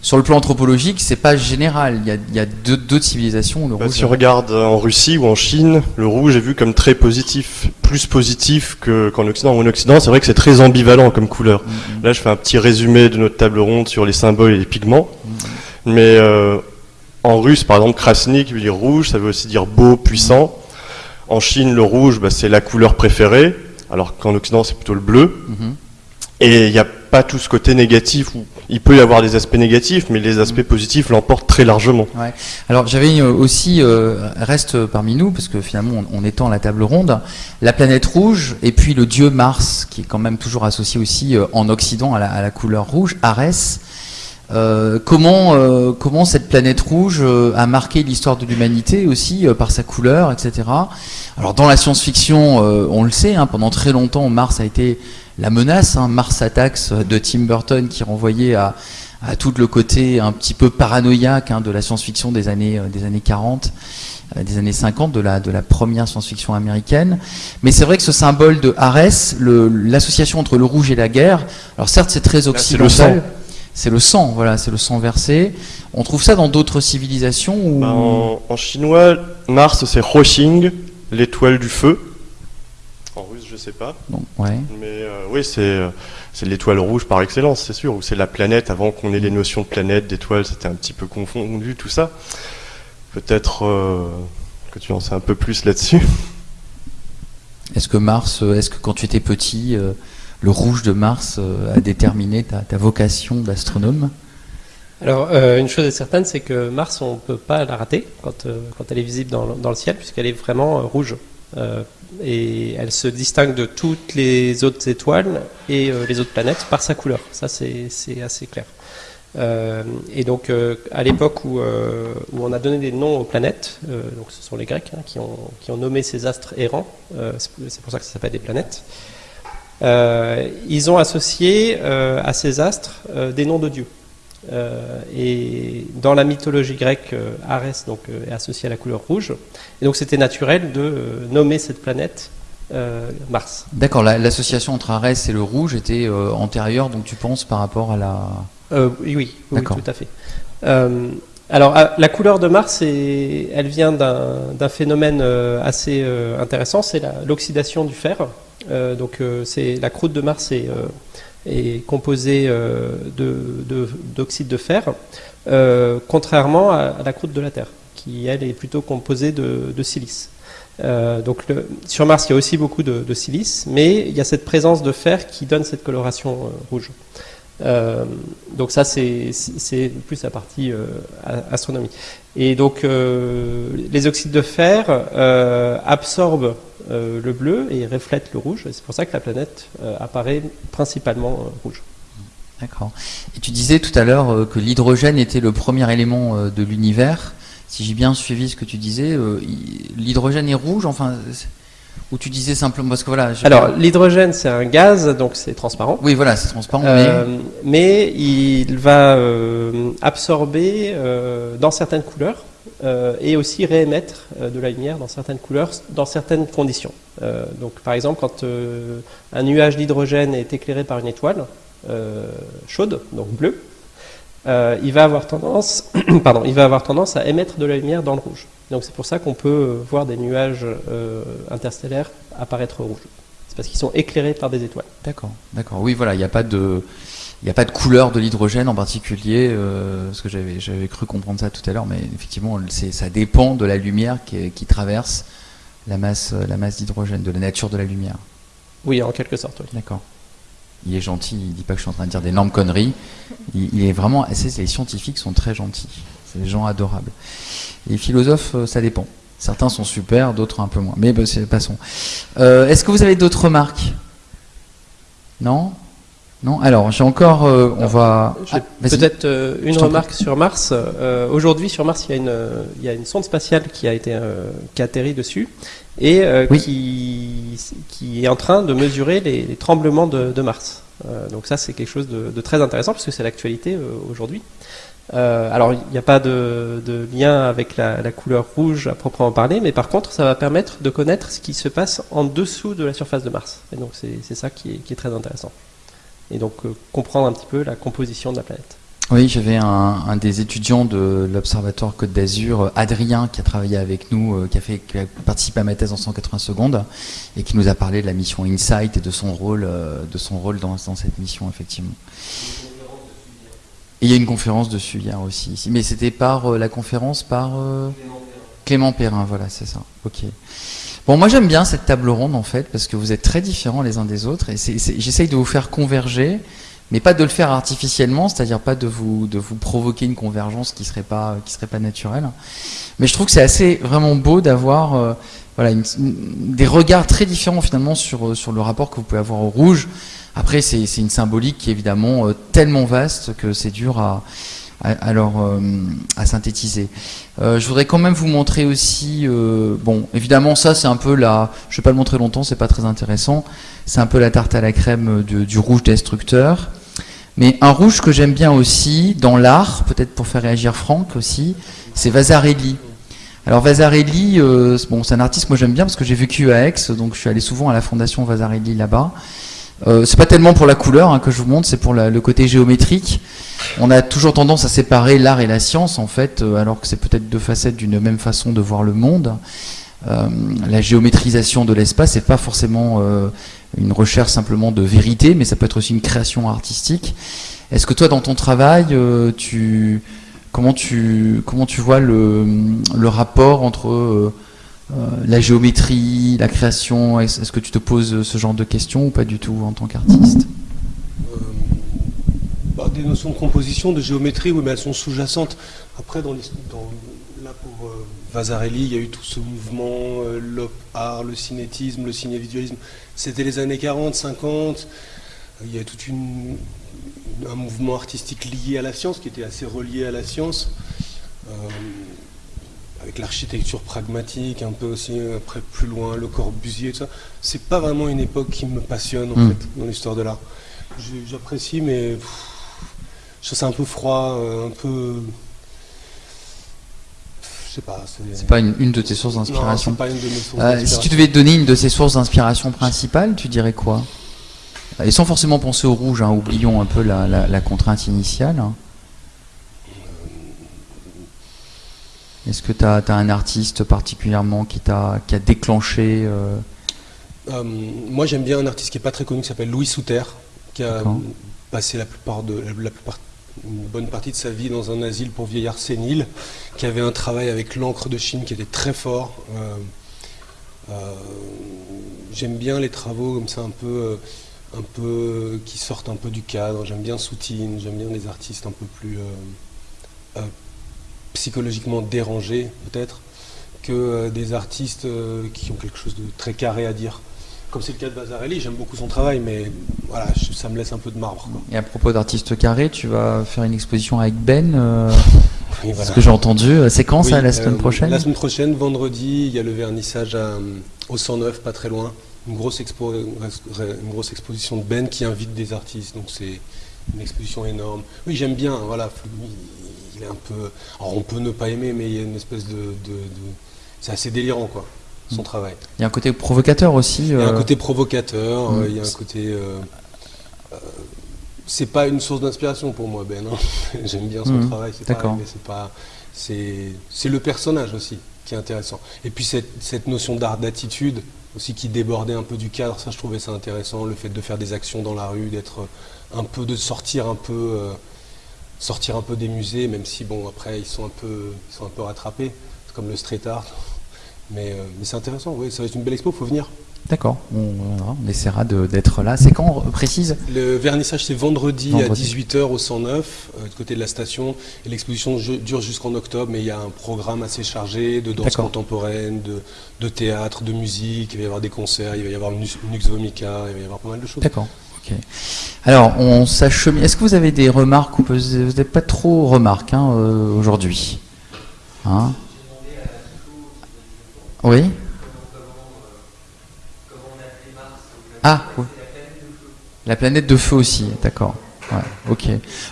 sur le plan anthropologique, c'est pas général. Il y a, d'autres civilisations où le bah, Si on regarde en Russie ou en Chine, le rouge est vu comme très positif, plus positif qu'en Occident. En Occident, c'est vrai que c'est très ambivalent comme couleur. Mm-hmm. Là, je fais un petit résumé de notre table ronde sur les symboles et les pigments. Mm-hmm. Mais euh, en russe, par exemple, krasny qui veut dire rouge, ça veut aussi dire beau, puissant. En Chine, le rouge, bah, c'est la couleur préférée, alors qu'en Occident, c'est plutôt le bleu. Et il n'y a pas tout ce côté négatif où il peut y avoir des aspects négatifs, mais les aspects positifs l'emportent très largement. Ouais. Alors j'avais aussi, euh, reste parmi nous, parce que finalement on, étend la table ronde, la planète rouge et puis le dieu Mars, qui est quand même toujours associé aussi euh, en Occident à la, couleur rouge, Arès. Euh, comment, comment cette planète rouge a marqué l'histoire de l'humanité aussi par sa couleur, etc. Alors dans la science-fiction, on le sait, hein, pendant très longtemps Mars a été la menace, hein, Mars Attacks de Tim Burton qui renvoyait à, tout le côté un petit peu paranoïaque hein, de la science-fiction des années, euh, des années 40, euh, des années 50, de la, de la première science-fiction américaine. Mais c'est vrai que ce symbole de Arès, l'association entre le rouge et la guerre, alors certes c'est très occidental, c'est le sang, voilà, c'est le sang versé. On trouve ça dans d'autres civilisations. Bah, en, chinois, Mars c'est Huoxing, l'étoile du feu. En russe, je sais pas. ouais. Mais euh, oui, c'est c'est l'étoile rouge par excellence, c'est sûr. Ou c'est la planète. Avant qu'on ait les notions de planète, d'étoile, c'était un petit peu confondu tout ça. Peut-être euh, que tu en sais un peu plus là-dessus. Est-ce que Mars, euh, est-ce que quand tu étais petit, le rouge de Mars euh, a déterminé ta, vocation d'astronome alors, euh, une chose est certaine, c'est que Mars, on ne peut pas la rater quand, euh, elle est visible dans, le ciel, puisqu'elle est vraiment rouge. et elle se distingue de toutes les autres étoiles et les autres planètes par sa couleur. Ça, c'est assez clair. et donc, à l'époque où, où, on a donné des noms aux planètes, donc ce sont les Grecs hein, qui, ont, qui, ont, nommé ces astres errants, c'est pour ça que ça s'appelle des planètes. Euh, ils ont associé euh, à ces astres euh, des noms de dieux. et dans la mythologie grecque, Arès donc, est associé à la couleur rouge. Et donc c'était naturel de nommer cette planète Mars. D'accord, l'association entre Arès et le rouge était antérieure, donc tu penses par rapport à la... oui, oui, oui, tout à fait. Alors, la couleur de Mars, elle vient d'un phénomène assez intéressant, c'est l'oxydation du fer. Euh, donc euh, la croûte de Mars est, euh, est composée d'oxyde de, fer, contrairement à, la croûte de la Terre, qui elle est plutôt composée de, silice. donc sur Mars, il y a aussi beaucoup de, silice, mais il y a cette présence de fer qui donne cette coloration rouge. Donc ça, c'est plus la partie astronomie. Et donc, les oxydes de fer absorbent euh, le bleu et reflète le rouge. C'est pour ça que la planète euh, apparaît principalement euh, rouge. D'accord. Et tu disais tout à l'heure que l'hydrogène était le premier élément de l'univers. Si j'ai bien suivi ce que tu disais, l'hydrogène est rouge, enfin, ou tu disais simplement parce que voilà. Alors l'hydrogène c'est un gaz, donc c'est transparent. Oui, voilà, c'est transparent. mais... il va absorber dans certaines couleurs euh, et aussi réémettre euh, de la lumière dans certaines couleurs, dans certaines conditions. Euh, donc, par exemple, quand un nuage d'hydrogène est éclairé par une étoile chaude, donc bleue, il va avoir tendance, pardon, il va avoir tendance à émettre de la lumière dans le rouge. Donc, c'est pour ça qu'on peut voir des nuages interstellaires apparaître rouges. C'est parce qu'ils sont éclairés par des étoiles. D'accord, d'accord. Oui, voilà, il n'y a pas de il n'y a pas de couleur de l'hydrogène en particulier, euh, parce que j'avais cru comprendre ça tout à l'heure, mais effectivement, ça dépend de la lumière qui, qui traverse la masse, la masse d'hydrogène, de la nature de la lumière. Oui, en quelque sorte. Oui. D'accord. Il est gentil, il ne dit pas que je suis en train de dire d'énormes conneries. Il, est vraiment, les scientifiques sont très gentils, c'est des gens adorables. Les philosophes, euh, ça dépend. Certains sont super, d'autres un peu moins. Mais bah, passons. Euh, Est-ce que vous avez d'autres remarques? Non? Non, alors j'ai encore, euh, on va. Ah, peut-être euh, une remarque sur Mars. Euh, aujourd'hui, sur Mars, il y, a une, il y a une sonde spatiale qui a été qui a atterri dessus et qui, qui est en train de mesurer les, tremblements de, Mars. donc ça, c'est quelque chose de, très intéressant parce que c'est l'actualité aujourd'hui. Alors, il n'y a pas de, lien avec la, couleur rouge à proprement parler, mais par contre, ça va permettre de connaître ce qui se passe en dessous de la surface de Mars. Et donc, c'est ça qui est très intéressant et donc euh, comprendre un petit peu la composition de la planète. Oui, j'avais un, des étudiants de l'Observatoire Côte d'Azur, Adrien, qui a travaillé avec nous, euh, qui a, participé à ma thèse en 180 secondes, et qui nous a parlé de la mission Insight et de son rôle, euh, de son rôle dans cette mission, effectivement. Et il y a une conférence dessus hier aussi, mais c'était par la conférence par Clément Perrin, voilà, c'est ça. Ok. Bon, moi j'aime bien cette table ronde en fait, parce que vous êtes très différents les uns des autres, et j'essaye de vous faire converger, mais pas de le faire artificiellement, c'est-à-dire pas de vous, de vous provoquer une convergence qui serait pas, qui serait pas naturelle. Mais je trouve que c'est assez vraiment beau d'avoir euh, voilà, des regards très différents finalement sur, euh, sur le rapport que vous pouvez avoir au rouge. Après, c'est une symbolique qui est évidemment euh, tellement vaste que c'est dur à, euh, à synthétiser. Euh, je voudrais quand même vous montrer aussi, euh, bon, évidemment ça c'est un peu la, je vais pas le montrer longtemps, c'est pas très intéressant, c'est un peu la tarte à la crème du rouge destructeur. Mais un rouge que j'aime bien aussi dans l'art, peut-être pour faire réagir Franck aussi, c'est Vasarely. Alors Vasarely, bon, c'est un artiste moi j'aime bien parce que j'ai vécu à Aix, donc je suis allé souvent à la fondation Vasarely là-bas. C'est pas tellement pour la couleur hein, que je vous montre, c'est pour le côté géométrique. on a toujours tendance à séparer l'art et la science, en fait, euh, alors que c'est peut-être deux facettes d'une même façon de voir le monde. Euh, la géométrisation de l'espace, c'est pas forcément une recherche simplement de vérité, mais ça peut être aussi une création artistique. Est-ce que toi, dans ton travail, tu, comment, tu, comment tu vois le rapport entre la géométrie, la création Est-ce que tu te poses ce genre de questions ou pas du tout en tant qu'artiste? Bah, des notions de composition, de géométrie, oui, mais elles sont sous-jacentes. Après, dans, dans là pour euh, Vasarely, il y a eu tout ce mouvement, euh, l'op art, le cinétisme, le cinévisualisme. C'était les années 40, 50. Il y a tout un mouvement artistique lié à la science, qui était assez relié à la science, euh, avec l'architecture pragmatique, un peu aussi après plus loin, le Corbusier, tout ça. C'est pas vraiment une époque qui me passionne en hmm. fait dans l'histoire de l'art. J'apprécie, mais je trouve ça un peu froid, euh, un peu. Je sais pas. C'est pas une, de tes sources d'inspiration. pas une de mes sources euh, si tu devais donner une de ces sources d'inspiration principales, tu dirais quoi? Et sans forcément penser au rouge, hein, oublions un peu la, contrainte initiale. Est-ce que tu as, un artiste particulièrement qui, a, qui a déclenché euh, Moi j'aime bien un artiste qui n'est pas très connu qui s'appelle Louis Souter, qui a passé la plupart de la plupart une bonne partie de sa vie dans un asile pour vieillards séniles, qui avait un travail avec l'encre de Chine qui était très fort. Euh, euh, j'aime bien les travaux comme ça un peu, euh, un peu qui sortent un peu du cadre. J'aime bien Soutine, j'aime bien les artistes un peu plus psychologiquement dérangés peut-être que des artistes qui ont quelque chose de très carré à dire comme c'est le cas de Bazarelli, j'aime beaucoup son travail, mais voilà, ça me laisse un peu de marbre. Et à propos d'artistes carrés, tu vas faire une exposition avec Ben euh, Ce que j'ai entendu. C'est quand ça, la semaine euh, prochaine La semaine prochaine, vendredi, il y a le vernissage au 109, pas très loin. Une grosse, expo, une grosse exposition de Ben qui invite des artistes, donc c'est une exposition énorme. Oui, j'aime bien, voilà, il est un peu... Alors on peut ne pas aimer, mais il y a une espèce de... de c'est assez délirant, quoi son travail. Il y a un côté provocateur aussi. Il y a un euh, côté provocateur, mm. il y a un côté. Euh, euh, c'est pas une source d'inspiration pour moi, Ben. Hein. J'aime bien son mm. travail, c'est mais c'est pas. C'est le personnage aussi qui est intéressant. Et puis cette, cette notion d'art d'attitude aussi qui débordait un peu du cadre, ça je trouvais ça intéressant, le fait de faire des actions dans la rue, d'être un peu, de sortir un peu, sortir un peu des musées, même si bon après ils sont un peu, ils sont un peu rattrapés, comme le street art, mais, euh, mais c'est intéressant, oui, ça va être une belle expo, il faut venir. D'accord, on, on, essaiera d'être là. C'est quand, précise? Le vernissage, c'est vendredi, à 18h au 109, euh, de côté de la station. Et l'exposition dure jusqu'en octobre, mais il y a un programme assez chargé de danse contemporaine, de, de, théâtre, de musique. Il va y avoir des concerts, il va y avoir Nux Vomica, il va y avoir pas mal de choses. D'accord. Alors, on s'achemine. Est-ce que vous avez des remarques ou vous n'êtes pas trop remarques hein, euh, aujourd'hui hein? Oui? Ah, oui. La planète de feu aussi, d'accord.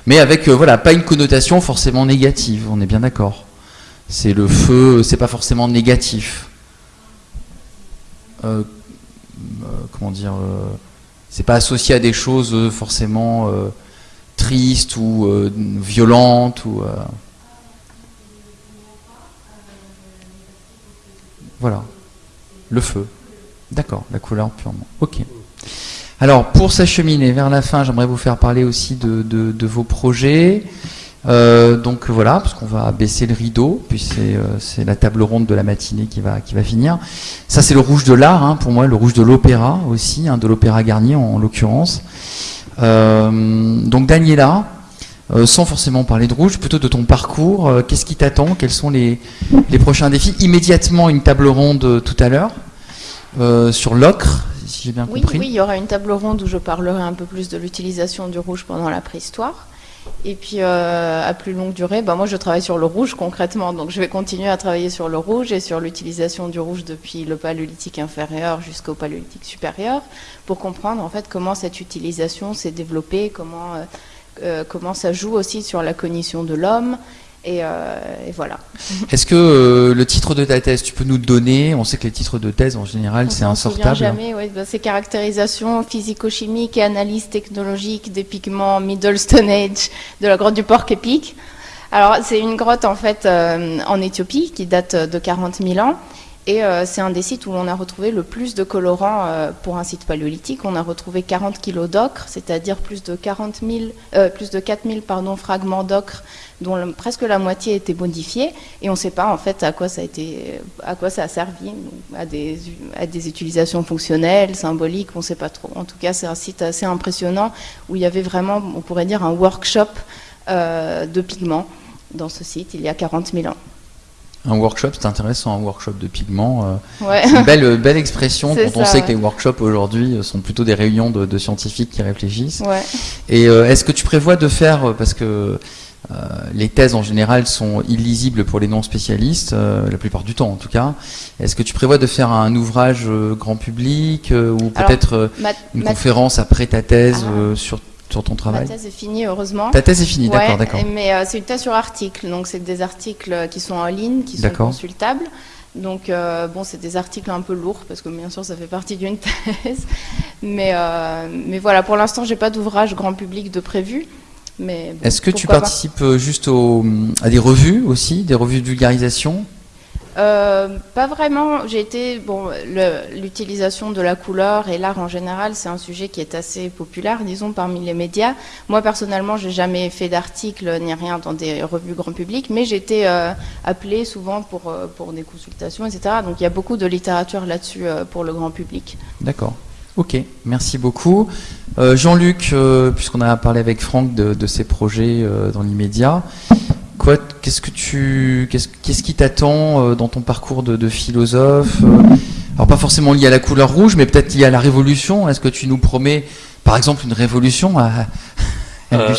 Mais avec, euh, voilà, pas une connotation forcément négative, on est bien d'accord. C'est le feu, c'est pas forcément négatif. Euh, comment dire C'est pas associé à des choses forcément tristes ou violentes ou. Voilà. Le feu. D'accord, la couleur purement. Ok. Alors, pour s'acheminer vers la fin, j'aimerais vous faire parler aussi de, vos projets. Euh, donc voilà, parce qu'on va baisser le rideau, puis euh, c'est la table ronde de la matinée qui va, qui va finir. Ça, c'est le rouge de l'art, hein, pour moi, le rouge de l'opéra aussi, hein, de l'opéra Garnier en, l'occurrence. Euh, donc Daniela, sans forcément parler de rouge, plutôt de ton parcours. Qu'est-ce qui t'attend? Quels sont les, prochains défis? Immédiatement une table ronde tout à l'heure sur l'ocre, si j'ai bien compris. Oui, il y aura une table ronde où je parlerai un peu plus de l'utilisation du rouge pendant la préhistoire. Et puis à plus longue durée, bah, moi je travaille sur le rouge concrètement, donc je vais continuer à travailler sur le rouge et sur l'utilisation du rouge depuis le paléolithique inférieur jusqu'au paléolithique supérieur, pour comprendre en fait comment cette utilisation s'est développée, comment euh, comment ça joue aussi sur la cognition de l'homme Et, voilà. Est-ce que le titre de ta thèse, tu peux nous le donner? On sait que les titres de thèse, en général, c'est insortable. jamais, oui. Bah, c'est caractérisation physico-chimique et analyse technologique des pigments Middle Stone Age de la grotte du Porc Épic. Alors, c'est une grotte, en fait, en Éthiopie, qui date de 40 000 ans. Et euh, c'est un des sites où on a retrouvé le plus de colorants euh, pour un site paléolithique. On a retrouvé 40 kg d'ocre, c'est-à-dire plus de 40 euh, plus de 4000 pardon, fragments d'ocre, dont presque la moitié a été modifiée. Et on ne sait pas en fait à quoi ça a été, à quoi ça a servi, à des, à des utilisations fonctionnelles, symboliques, on ne sait pas trop. En tout cas, c'est un site assez impressionnant où il y avait vraiment, on pourrait dire, un workshop de pigments dans ce site il y a 40 000 ans. Un workshop, c'est intéressant, un workshop de pigments. Euh, c'est une belle, belle expression quand on sait que les workshops aujourd'hui euh, sont plutôt des réunions de, scientifiques qui réfléchissent. Et euh, est-ce que tu prévois de faire, parce que les thèses en général sont illisibles pour les non-spécialistes, la plupart du temps en tout cas, est-ce que tu prévois de faire un ouvrage grand public ou peut-être une conférence après ta thèse ah. sur sur ton travail Ma thèse est finie, heureusement. Ta thèse est finie, d'accord, d'accord. Mais euh, c'est une thèse sur article, donc c'est des articles qui sont en ligne, qui sont consultables. Donc, euh, bon, c'est des articles un peu lourds, parce que bien sûr, ça fait partie d'une thèse. Mais, euh, mais voilà, pour l'instant, j'ai pas d'ouvrage grand public de prévu. Est-ce que tu participes juste à des revues aussi, des revues de vulgarisation? Euh, pas vraiment. J'ai été bon. L'utilisation de la couleur et l'art en général, c'est un sujet qui est assez populaire, disons, parmi les médias. Moi personnellement, j'ai jamais fait d'article ni rien dans des revues grand public, mais j'ai été euh, appelée souvent pour euh, pour des consultations, etc. Donc il y a beaucoup de littérature là-dessus pour le grand public. D'accord. Ok, merci beaucoup. Jean-Luc, puisqu'on a parlé avec Franck de, de ces projets dans l'immédiat, qu'est-ce que tu, qu'est-ce, qui t'attend euh, dans ton parcours de, philosophe euh, Alors pas forcément lié à la couleur rouge, mais peut-être lié à la révolution. Est-ce que tu nous promets, par exemple, une révolution euh,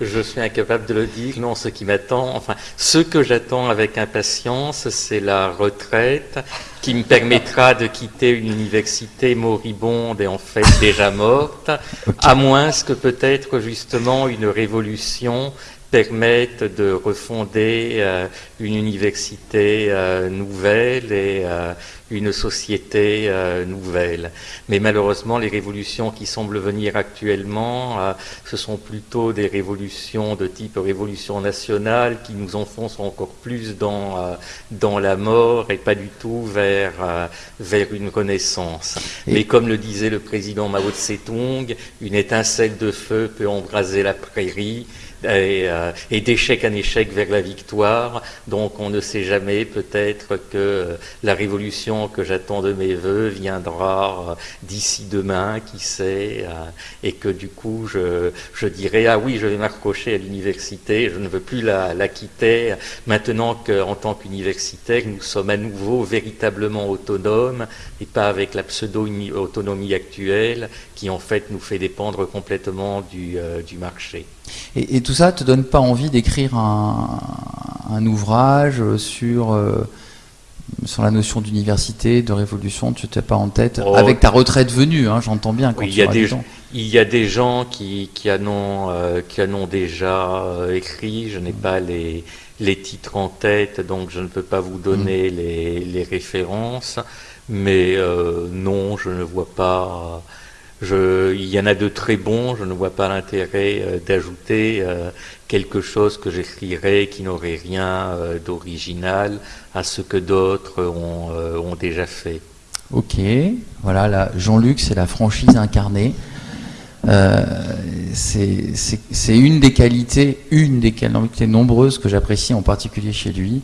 je suis incapable de le dire. Non, ce qui m'attend, enfin, ce que j'attends avec impatience, c'est la retraite qui me permettra de quitter une université moribonde et en fait déjà morte, à moins que peut-être justement une révolution permettent de refonder euh, une université euh, nouvelle et euh, une société nouvelle. Mais malheureusement, les révolutions qui semblent venir actuellement, ce sont plutôt des révolutions de type révolution nationale qui nous enfoncent encore plus dans, dans la mort et pas du tout vers, vers une renaissance. Mais comme le disait le président Mao Tse-tung, une étincelle de feu peut embraser la prairie euh, et, d'échec en échec vers la victoire. Donc on ne sait jamais, peut-être que la révolution que j'attends de mes voeux viendra d'ici demain, qui sait, euh, et que du coup je, je dirai ah oui, je vais m'accrocher à l'université, je ne veux plus la, quitter. Maintenant qu'en tant qu'universitaire, nous sommes à nouveau véritablement autonomes et pas avec la pseudo-autonomie actuelle qui en fait nous fait dépendre complètement euh, du marché. Et, tout ça te donne pas envie d'écrire un, un, ouvrage sur, euh, sur la notion d'université, de révolution, tu t'es pas en tête, oh. avec ta retraite venue, hein, j'entends bien. Quand il, y a des, gens, il y a des gens qui, qui, en, ont, euh, qui en ont déjà écrit, je n'ai pas les, les titres en tête, donc je ne peux pas vous donner mm. les, les, références, mais non, je ne vois pas il y en a de très bons, je ne vois pas l'intérêt euh, d'ajouter euh, quelque chose que j'écrirais qui n'aurait rien euh, d'original à ce que d'autres ont, ont, déjà fait. Ok, voilà, Jean-Luc, c'est la franchise incarnée. c'est une des qualités, une des qualités nombreuses que j'apprécie en particulier chez lui,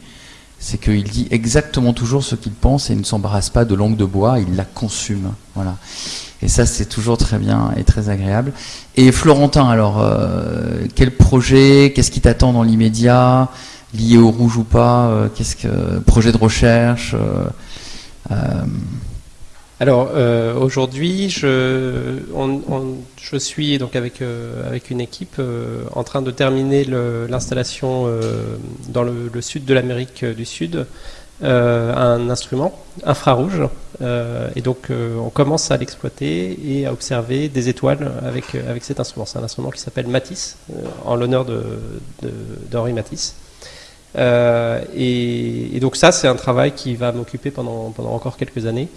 c'est qu'il dit exactement toujours ce qu'il pense et il ne s'embarrasse pas de langue de bois, il la consume. Voilà. Et ça, c'est toujours très bien et très agréable. Et Florentin, alors, euh, quel projet, qu'est-ce qui t'attend dans l'immédiat, lié au rouge ou pas? Euh, Qu'est-ce que projet de recherche euh, Alors aujourd'hui, je, je suis donc avec avec une équipe en train de terminer l'installation dans le, sud de l'Amérique du Sud euh, un instrument infrarouge. Euh, et donc, euh, on commence à l'exploiter et à observer des étoiles avec, avec cet instrument. C'est un instrument qui s'appelle Matisse, en l'honneur d'Henri de, Matisse. Et, donc ça, c'est un travail qui va m'occuper pendant, pendant encore quelques années,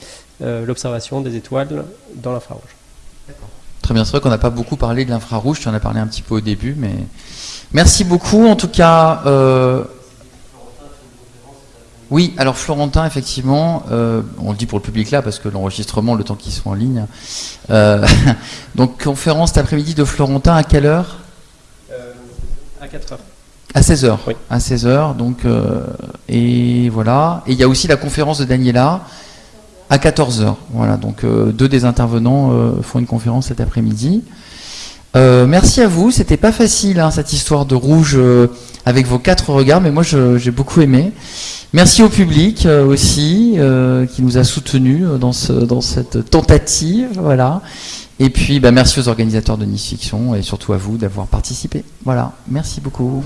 l'observation des étoiles dans l'infrarouge. Très bien, c'est vrai qu'on n'a pas beaucoup parlé de l'infrarouge, tu en as parlé un petit peu au début, mais merci beaucoup. En tout cas, oui, alors Florentin, effectivement, euh, on le dit pour le public là, parce que l'enregistrement, le temps qu'ils sont en ligne. Euh, donc, conférence cet après-midi de Florentin, à quelle heure? Euh, À 4 heures. À 16 heures. Oui. À 16 heures, donc, et voilà. Et il y a aussi la conférence de Daniela à 14 heures. Voilà, donc deux des intervenants font une conférence cet après-midi. merci à vous, c'était pas facile hein, cette histoire de rouge avec vos quatre regards, mais moi j'ai beaucoup aimé. Merci au public euh, aussi euh, qui nous a soutenus euh, dans, ce, dans cette tentative. Voilà. Et puis bah, merci aux organisateurs de Nice Fiction et surtout à vous d'avoir participé. Voilà, merci beaucoup.